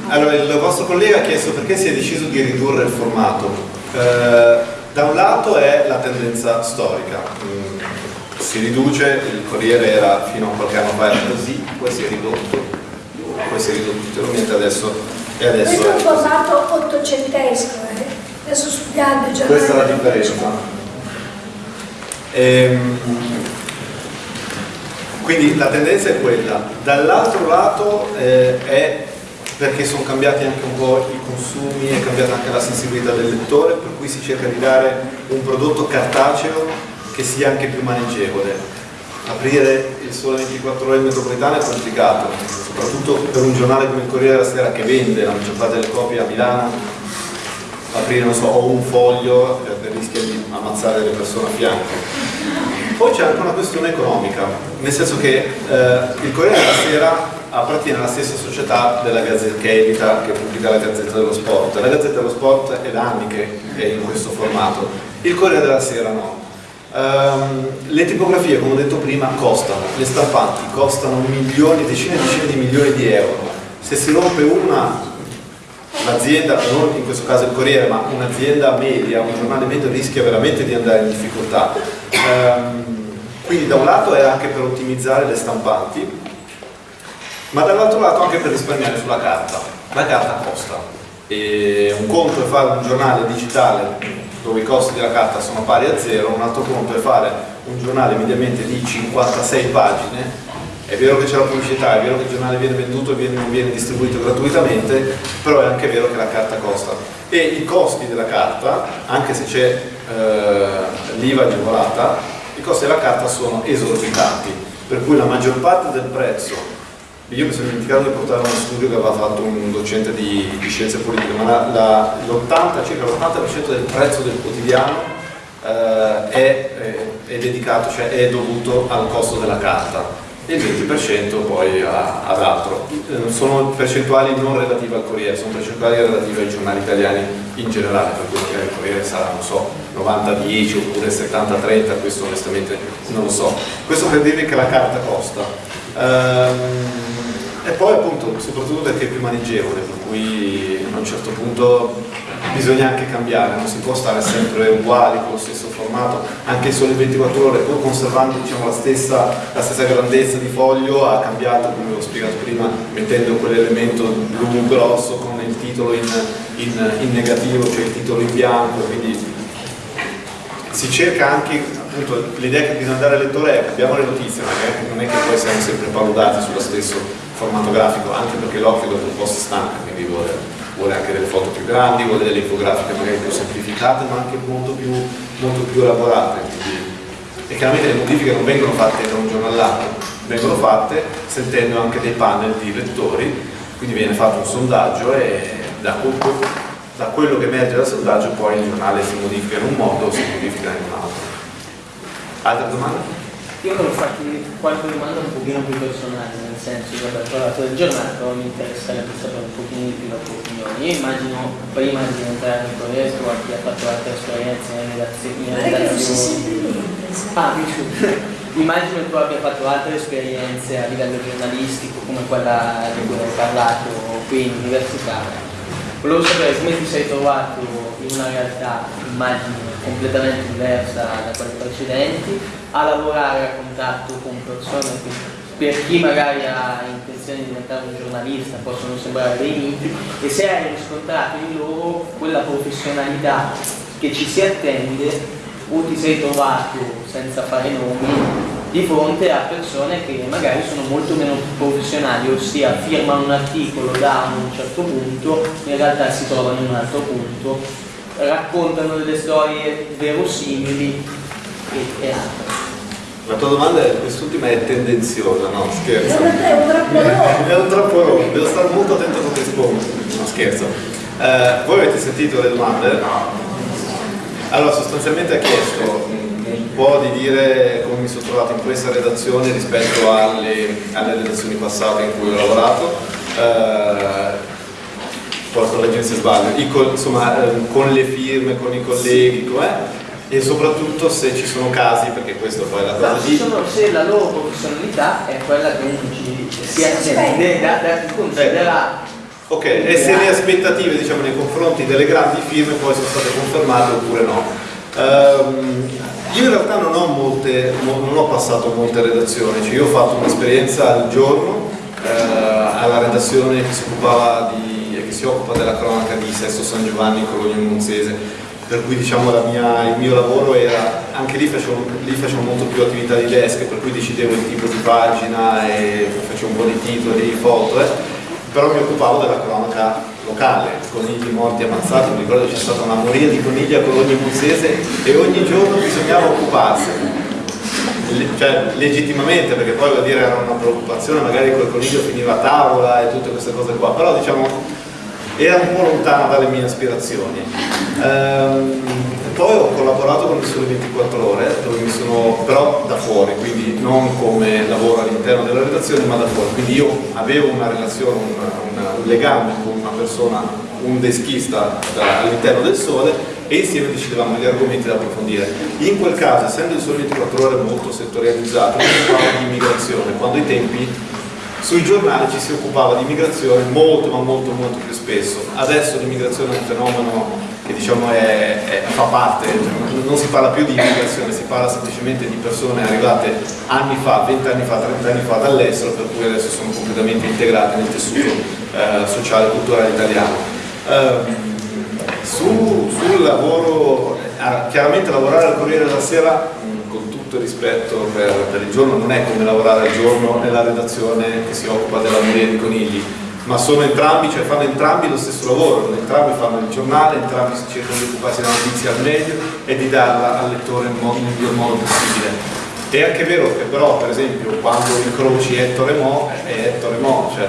Allora, il vostro collega ha chiesto perché si è deciso di ridurre il formato. Eh, da un lato è la tendenza storica, Mm, si riduce, il Corriere era fino a qualche anno fa era così, poi si è ridotto, poi si è ridotto ulteriormente adesso e adesso Questo è un è formato ottocentesco, eh? adesso studiando giornali. Questa è la differenza. Ehm, quindi la tendenza è quella. Dall'altro lato eh, è perché sono cambiati anche un po' i consumi, è cambiata anche la sensibilità del lettore, per cui si cerca di dare un prodotto cartaceo che sia anche più maneggevole. Aprire il sole 24 ore in metropolitana è complicato, soprattutto per un giornale come il Corriere della Sera che vende la maggior parte delle copie a Milano aprire non so, o un foglio eh, rischia di ammazzare le persone a fianco. Poi c'è anche una questione economica, nel senso che eh, il Corriere della Sera appartiene alla stessa società della Gazzetta che edita, che pubblica la Gazzetta dello Sport. La Gazzetta dello Sport è da anni che è in questo formato, il Corriere della Sera no. Ehm, le tipografie, come ho detto prima, costano, le stampanti costano milioni, decine e decine di milioni di euro. Se si rompe una, un'azienda, non in questo caso il Corriere, ma un'azienda media, un giornale medio rischia veramente di andare in difficoltà. Ehm, quindi da un lato è anche per ottimizzare le stampanti, ma dall'altro lato anche per risparmiare sulla carta. La carta costa. E un conto è fare un giornale digitale dove i costi della carta sono pari a zero, un altro conto è fare un giornale mediamente di 56 pagine è vero che c'è la pubblicità, è vero che il giornale viene venduto e non viene distribuito gratuitamente, però è anche vero che la carta costa. E i costi della carta, anche se c'è eh, l'IVA agevolata, i costi della carta sono esorbitanti, per cui la maggior parte del prezzo, io mi sono dimenticato di portare uno studio che aveva fatto un docente di, di scienze politiche, ma la- la- l'80, circa l'80% del prezzo del quotidiano eh, è, è- è dedicato, cioè è dovuto al costo della carta e il 20% poi ad altro. Eh, Sono percentuali non relative al Corriere, sono percentuali relative ai giornali italiani in generale, per cui magari il Corriere sarà, non so, 90-10 oppure 70-30, questo onestamente non lo so. Questo per dirvi che la carta costa. Ehm, e poi appunto, soprattutto perché è più maneggevole, per cui a un certo punto bisogna anche cambiare, non si può stare sempre uguali con lo stesso formato, anche solo 24 ore, pur conservando diciamo, la, stessa, la stessa grandezza di foglio, ha cambiato, come ho spiegato prima, mettendo quell'elemento blu grosso con il titolo in, in- in negativo, cioè il titolo in bianco, quindi si cerca anche, appunto, l'idea che bisogna dare al lettore è abbiamo le notizie, è, non è che poi siamo sempre paludati sullo stesso formato grafico, anche perché l'occhio dopo un po' si stanca, quindi vuole, vuole anche delle foto più grandi, vuole delle infografiche magari più semplificate, ma anche molto più, molto più elaborate. quindi- e chiaramente le modifiche non vengono fatte da un giorno all'altro, vengono fatte sentendo anche dei panel di lettori, quindi viene fatto un sondaggio e da, da quello che emerge dal sondaggio poi il giornale si modifica in un modo o si modifica in un altro. Altre domande? Io volevo farti qualche domanda un pochino più personale, nel senso che ho parlato del giornale, però mi interesserebbe sapere un pochino di più la tua opinione. Io immagino prima di entrare nel Corriere tu abbia fatto altre esperienze in redazione. in. Ah. Immagino tu abbia fatto altre esperienze a livello giornalistico come quella di cui hai parlato qui in università. Volevo sapere come ti sei trovato in una realtà, immagino, completamente diversa da quelle precedenti, a lavorare a contatto con persone che per chi magari ha intenzione di diventare un giornalista possono sembrare dei miti e se hai riscontrato in loro quella professionalità che ci si attende o ti sei trovato, senza fare nomi, di fronte a persone che magari sono molto meno professionali, ossia firmano un articolo da un certo punto, in realtà si trovano in un altro punto, raccontano delle storie verosimili e, e altro. La tua domanda è, quest'ultima è tendenziosa, no? Scherzo. è un trappolone. È un troppo devo stare molto attento a come rispondo. No, scherzo. Eh, voi avete sentito le domande? Allora, sostanzialmente ha chiesto un po' di dire come mi sono trovato in questa redazione rispetto alle, alle redazioni passate in cui ho lavorato. Eh, poi correggimi se sbaglio, insomma, eh, con le firme, con i colleghi, com'è? e soprattutto se ci sono casi, perché questo poi è la cosa No, di... sono- se la loro professionalità è quella un giudice, sia Sì, cioè, da, da considera Ok, e se le aspettative diciamo, nei confronti delle grandi firme poi sono state confermate oppure no. Ehm, io in realtà non ho, molte, mo- non ho passato molte redazioni, cioè io ho fatto un'esperienza al giorno eh, alla redazione che si occupava di, che si occupa della cronaca di Sesto San Giovanni Cologno Monzese, per cui diciamo mia- il mio lavoro era, anche lì facevo, lì facevo molto più attività di desk, per cui decidevo il tipo di pagina e facevo un po' di titoli, foto, eh. Però mi occupavo della cronaca locale, conigli morti ammazzati, mi ricordo c'è stata una moria di conigli a Cologno Muzzese e ogni giorno bisognava occuparsene. Cioè, legittimamente, perché poi vuol dire era una preoccupazione, magari quel coniglio finiva a tavola e tutte queste cose qua, però diciamo era un po' lontana dalle mie aspirazioni. Ehm, poi ho collaborato con il Sole 24 Ore, dove mi sono però da fuori, quindi non come lavoro all'interno della redazione, ma da fuori. Quindi io avevo una relazione, un, un- un legame con una persona, un deschista all'interno del Sole e insieme decidevamo gli argomenti da approfondire. In quel caso, essendo il Sole 24 Ore molto settorializzato, mi occupavo di immigrazione, quando ai tempi sui giornali ci si occupava di immigrazione molto ma molto molto più spesso. Adesso l'immigrazione è un fenomeno che diciamo è- è- fa parte, non si parla più di immigrazione, si parla semplicemente di persone arrivate anni fa, 20 anni fa, 30 anni fa dall'estero, per cui adesso sono completamente integrate nel tessuto eh, sociale e culturale italiano. Ehm, su- sul lavoro, eh, chiaramente lavorare al Corriere della Sera, tutto rispetto per, per il giorno, non è come lavorare al giorno nella redazione che si occupa della moria di conigli, ma sono entrambi, cioè fanno entrambi lo stesso lavoro, entrambi fanno il giornale, entrambi cercano di occuparsi della notizia al meglio e di darla al lettore nel miglior modo possibile. È anche vero che però, per esempio, quando incroci Ettore Mo, è Ettore Mo, cioè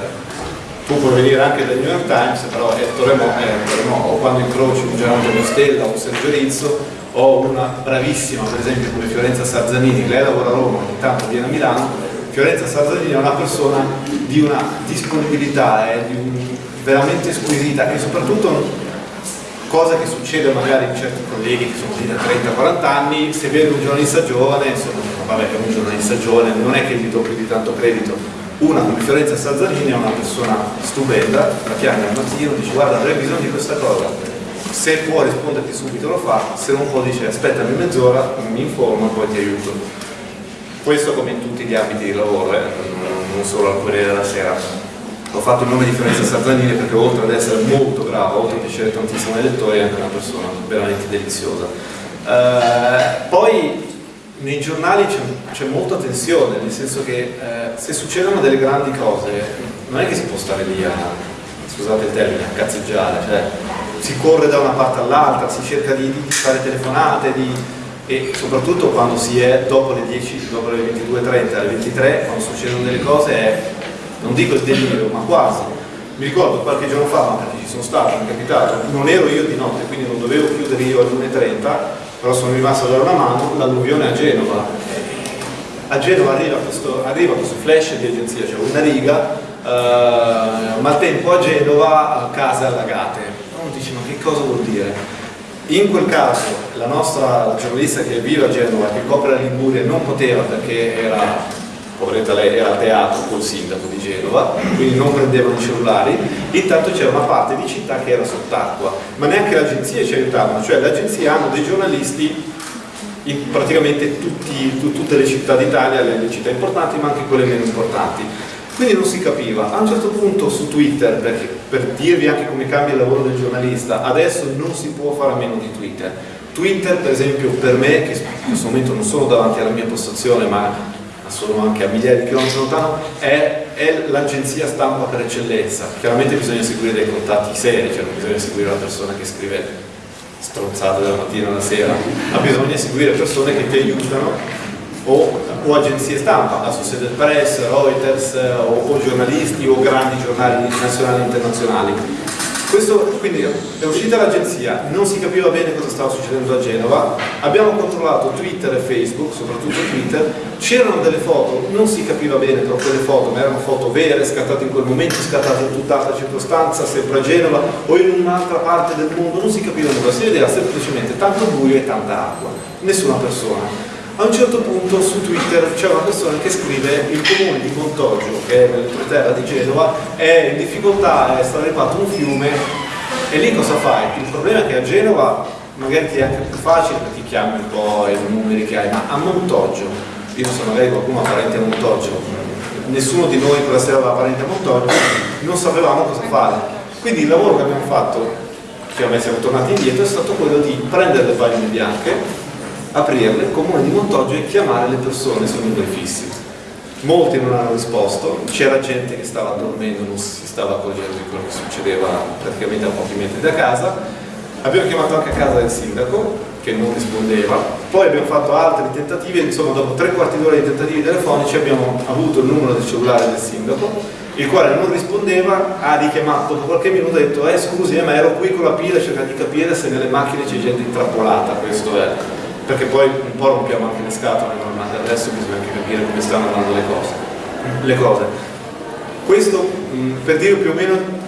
tu puoi venire anche dal New York Times, però Ettore Mo è Ettore Mo, o quando incroci un Gian Antonio Stella o un Sergio Rizzo, o una bravissima, per esempio, come Fiorenza Sarzanini, lei lavora a Roma, ogni tanto viene a Milano, Fiorenza Sarzanini è una persona di una disponibilità, eh, di un- veramente squisita e soprattutto cosa che succede magari in certi colleghi che sono lì da 30-40 anni, se vede un giornalista giovane, insomma, vabbè è un giornalista giovane, non è che gli do più di tanto credito. Una come Fiorenza Sazzanini è una persona stupenda, la chiami al mattino, dice guarda avrei bisogno di questa cosa, se può risponderti subito lo fa, se non può dice aspettami mezz'ora, mi informo e poi ti aiuto. Questo come in tutti gli ambiti di lavoro, eh, non- solo al Corriere della Sera. Ho fatto il nome di Fiorenza Sarzanini perché oltre ad essere molto bravo, oltre a piacere tantissimo ai lettori, è anche una persona veramente deliziosa. Eh, poi nei giornali c'è, c'è molta tensione, nel senso che eh, se succedono delle grandi cose non è che si può stare lì a, scusate il termine, a cazzeggiare, cioè si corre da una parte all'altra, si cerca di, di fare telefonate, di- e soprattutto quando si è dopo le 10, dopo le 22.30, alle 23, quando succedono delle cose è, non dico il delirio, ma quasi. Mi ricordo qualche giorno fa, ma perché ci sono stato, mi è capitato, non ero io di notte, quindi non dovevo chiudere io alle 1.30, però sono rimasto a dare una mano, l'alluvione a Genova. A Genova arriva questo, arriva questo flash di agenzia, cioè una riga, eh, maltempo a Genova, case allagate. Uno dice ma che cosa vuol dire? In quel caso la nostra la giornalista che vive a Genova, che copre la Liguria, non poteva perché era, poveretta lei, era a teatro col sindaco di Genova, quindi non prendevano i cellulari, intanto c'era una parte di città che era sott'acqua, ma neanche le agenzie ci aiutavano, cioè le agenzie hanno dei giornalisti in praticamente tutti- tu- tutte le città d'Italia, le città importanti ma anche quelle meno importanti. Quindi non si capiva. A un certo punto su Twitter, perché, per dirvi anche come cambia il lavoro del giornalista, adesso non si può fare a meno di Twitter. Twitter per esempio per me, che in questo momento non sono davanti alla mia postazione ma sono anche a migliaia di chilometri lontano, è, è l'agenzia stampa per eccellenza. Chiaramente bisogna seguire dei contatti seri, cioè non bisogna seguire la persona che scrive stronzate dalla mattina alla sera, ma bisogna seguire persone che ti aiutano o, o agenzie stampa, Associated Press, Reuters o, o giornalisti o grandi giornali nazionali e internazionali. Questo, quindi è uscita l'agenzia, non si capiva bene cosa stava succedendo a Genova, abbiamo controllato Twitter e Facebook, soprattutto Twitter, c'erano delle foto, non si capiva bene però quelle foto, ma erano foto vere, scattate in quel momento, scattate in tutt'altra circostanza, sempre a Genova o in un'altra parte del mondo, non si capiva nulla, si vedeva semplicemente tanto buio e tanta acqua, nessuna persona. A un certo punto su Twitter c'è una persona che scrive il comune di Montoggio, che è nell'entroterra di Genova, è in difficoltà, è stato rifatto un fiume e lì cosa fai? Il problema è che a Genova magari ti è anche più facile perché ti chiami un po' i numeri che hai, ma a Montoggio, io non so, magari qualcuno ha parenti a Montoggio, nessuno di noi quella sera aveva parenti a Montoggio, non sapevamo cosa fare. Quindi il lavoro che abbiamo fatto, che siamo tornati indietro, è stato quello di prendere le pagine bianche, aprirle, comune di Montoggio e chiamare le persone sui numeri fissi. Molti non hanno risposto, c'era gente che stava dormendo, non si stava accorgendo di quello che succedeva praticamente a pochi metri da casa. Abbiamo chiamato anche a casa del sindaco che non rispondeva, poi abbiamo fatto altri tentativi, insomma dopo tre quarti d'ora di tentativi telefonici abbiamo avuto il numero del cellulare del sindaco, il quale non rispondeva, ha richiamato dopo qualche minuto ha detto eh scusi eh, ma ero qui con la pila cercando di capire se nelle macchine c'è gente intrappolata, questo è perché poi un po' rompiamo anche le scatole, ma adesso bisogna anche capire come stanno andando le cose. Le cose. Questo mh, per dire più o meno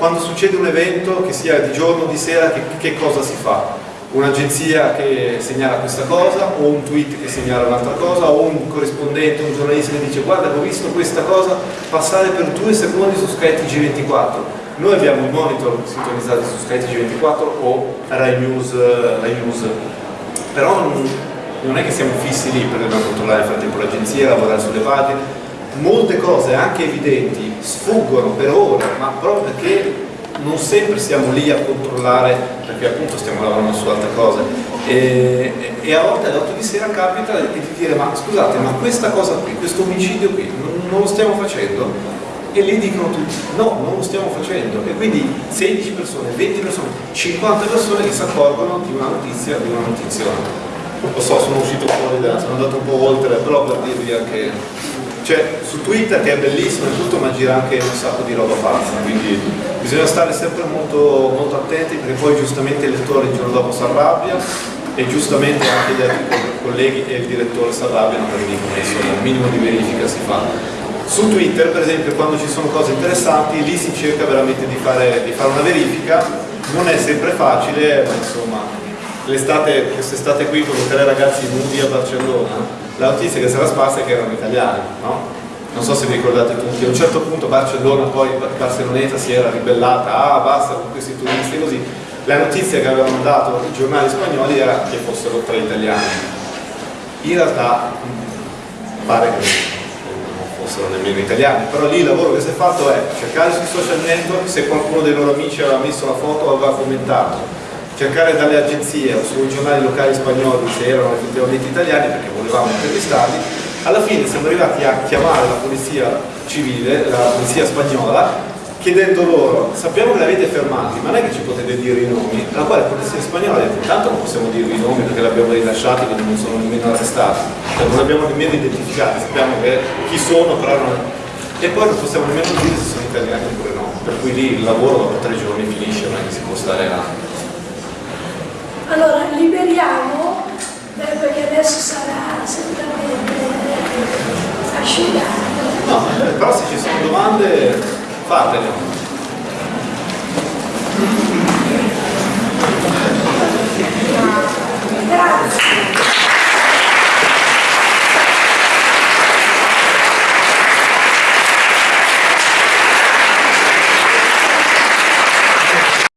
quando succede un evento, che sia di giorno o di sera, che, che cosa si fa? Un'agenzia che segnala questa cosa, o un tweet che segnala un'altra cosa, o un corrispondente, un giornalista che dice guarda ho visto questa cosa passare per due secondi su skytg 24 Noi abbiamo i monitor sintonizzati su skytg 24 o Rai News, Rai News però non, è che siamo fissi lì perché dobbiamo controllare nel frattempo l'agenzia, lavorare sulle pagine, molte cose anche evidenti sfuggono per ore, ma proprio perché non sempre siamo lì a controllare, perché appunto stiamo lavorando su altre cose. E, e a volte alle 8 di sera capita di dire ma scusate, ma questa cosa qui, questo omicidio qui, non, non lo stiamo facendo? E lì dicono tutti no, non lo stiamo facendo. E quindi 16 persone, 20 persone, 50 persone che si accorgono di una notizia, di una notizia. Lo so, sono uscito fuori da, sono andato un po' oltre, però per dirvi anche cioè su Twitter che è bellissimo e tutto ma gira anche un sacco di roba pazza quindi bisogna stare sempre molto, molto attenti perché poi giustamente il lettore il giorno dopo si arrabbia e giustamente anche gli altri colleghi e il direttore si arrabbiano perché dicono insomma un minimo di verifica si fa su Twitter per esempio quando ci sono cose interessanti lì si cerca veramente di fare, di fare una verifica non è sempre facile ma insomma l'estate, quest'estate qui con tre ragazzi nudi a Barcellona la notizia che sarà sparsa è che erano italiani, no? Non so se vi ricordate tutti, a un certo punto Barcellona, poi Barceloneta si era ribellata, ah basta con questi turisti così. La notizia che avevano dato i giornali spagnoli era che fossero tre italiani. In realtà pare che fossero nemmeno italiani, però lì il lavoro che si è fatto è cercare sui social network se qualcuno dei loro amici aveva messo la foto o aveva commentato, cercare dalle agenzie o sui giornali locali spagnoli se erano effettivamente italiani perché volevamo intervistarli, alla fine siamo arrivati a chiamare la polizia civile, la polizia spagnola, chiedendo loro, sappiamo che li avete fermati, ma non è che ci potete dire i nomi, alla quale la polizia spagnola ha detto, intanto non possiamo dire i nomi perché li abbiamo rilasciati, quindi non sono nemmeno arrestati, cioè non li abbiamo nemmeno identificati, sappiamo che chi sono, però non... E poi non possiamo nemmeno dire se sono italiani oppure no, per cui lì il lavoro dopo tre giorni finisce, non è che si può stare là. Allora, liberiamo, beh, perché adesso sarà certamente asciugato. No, però se ci sono domande, fatelo. Grazie.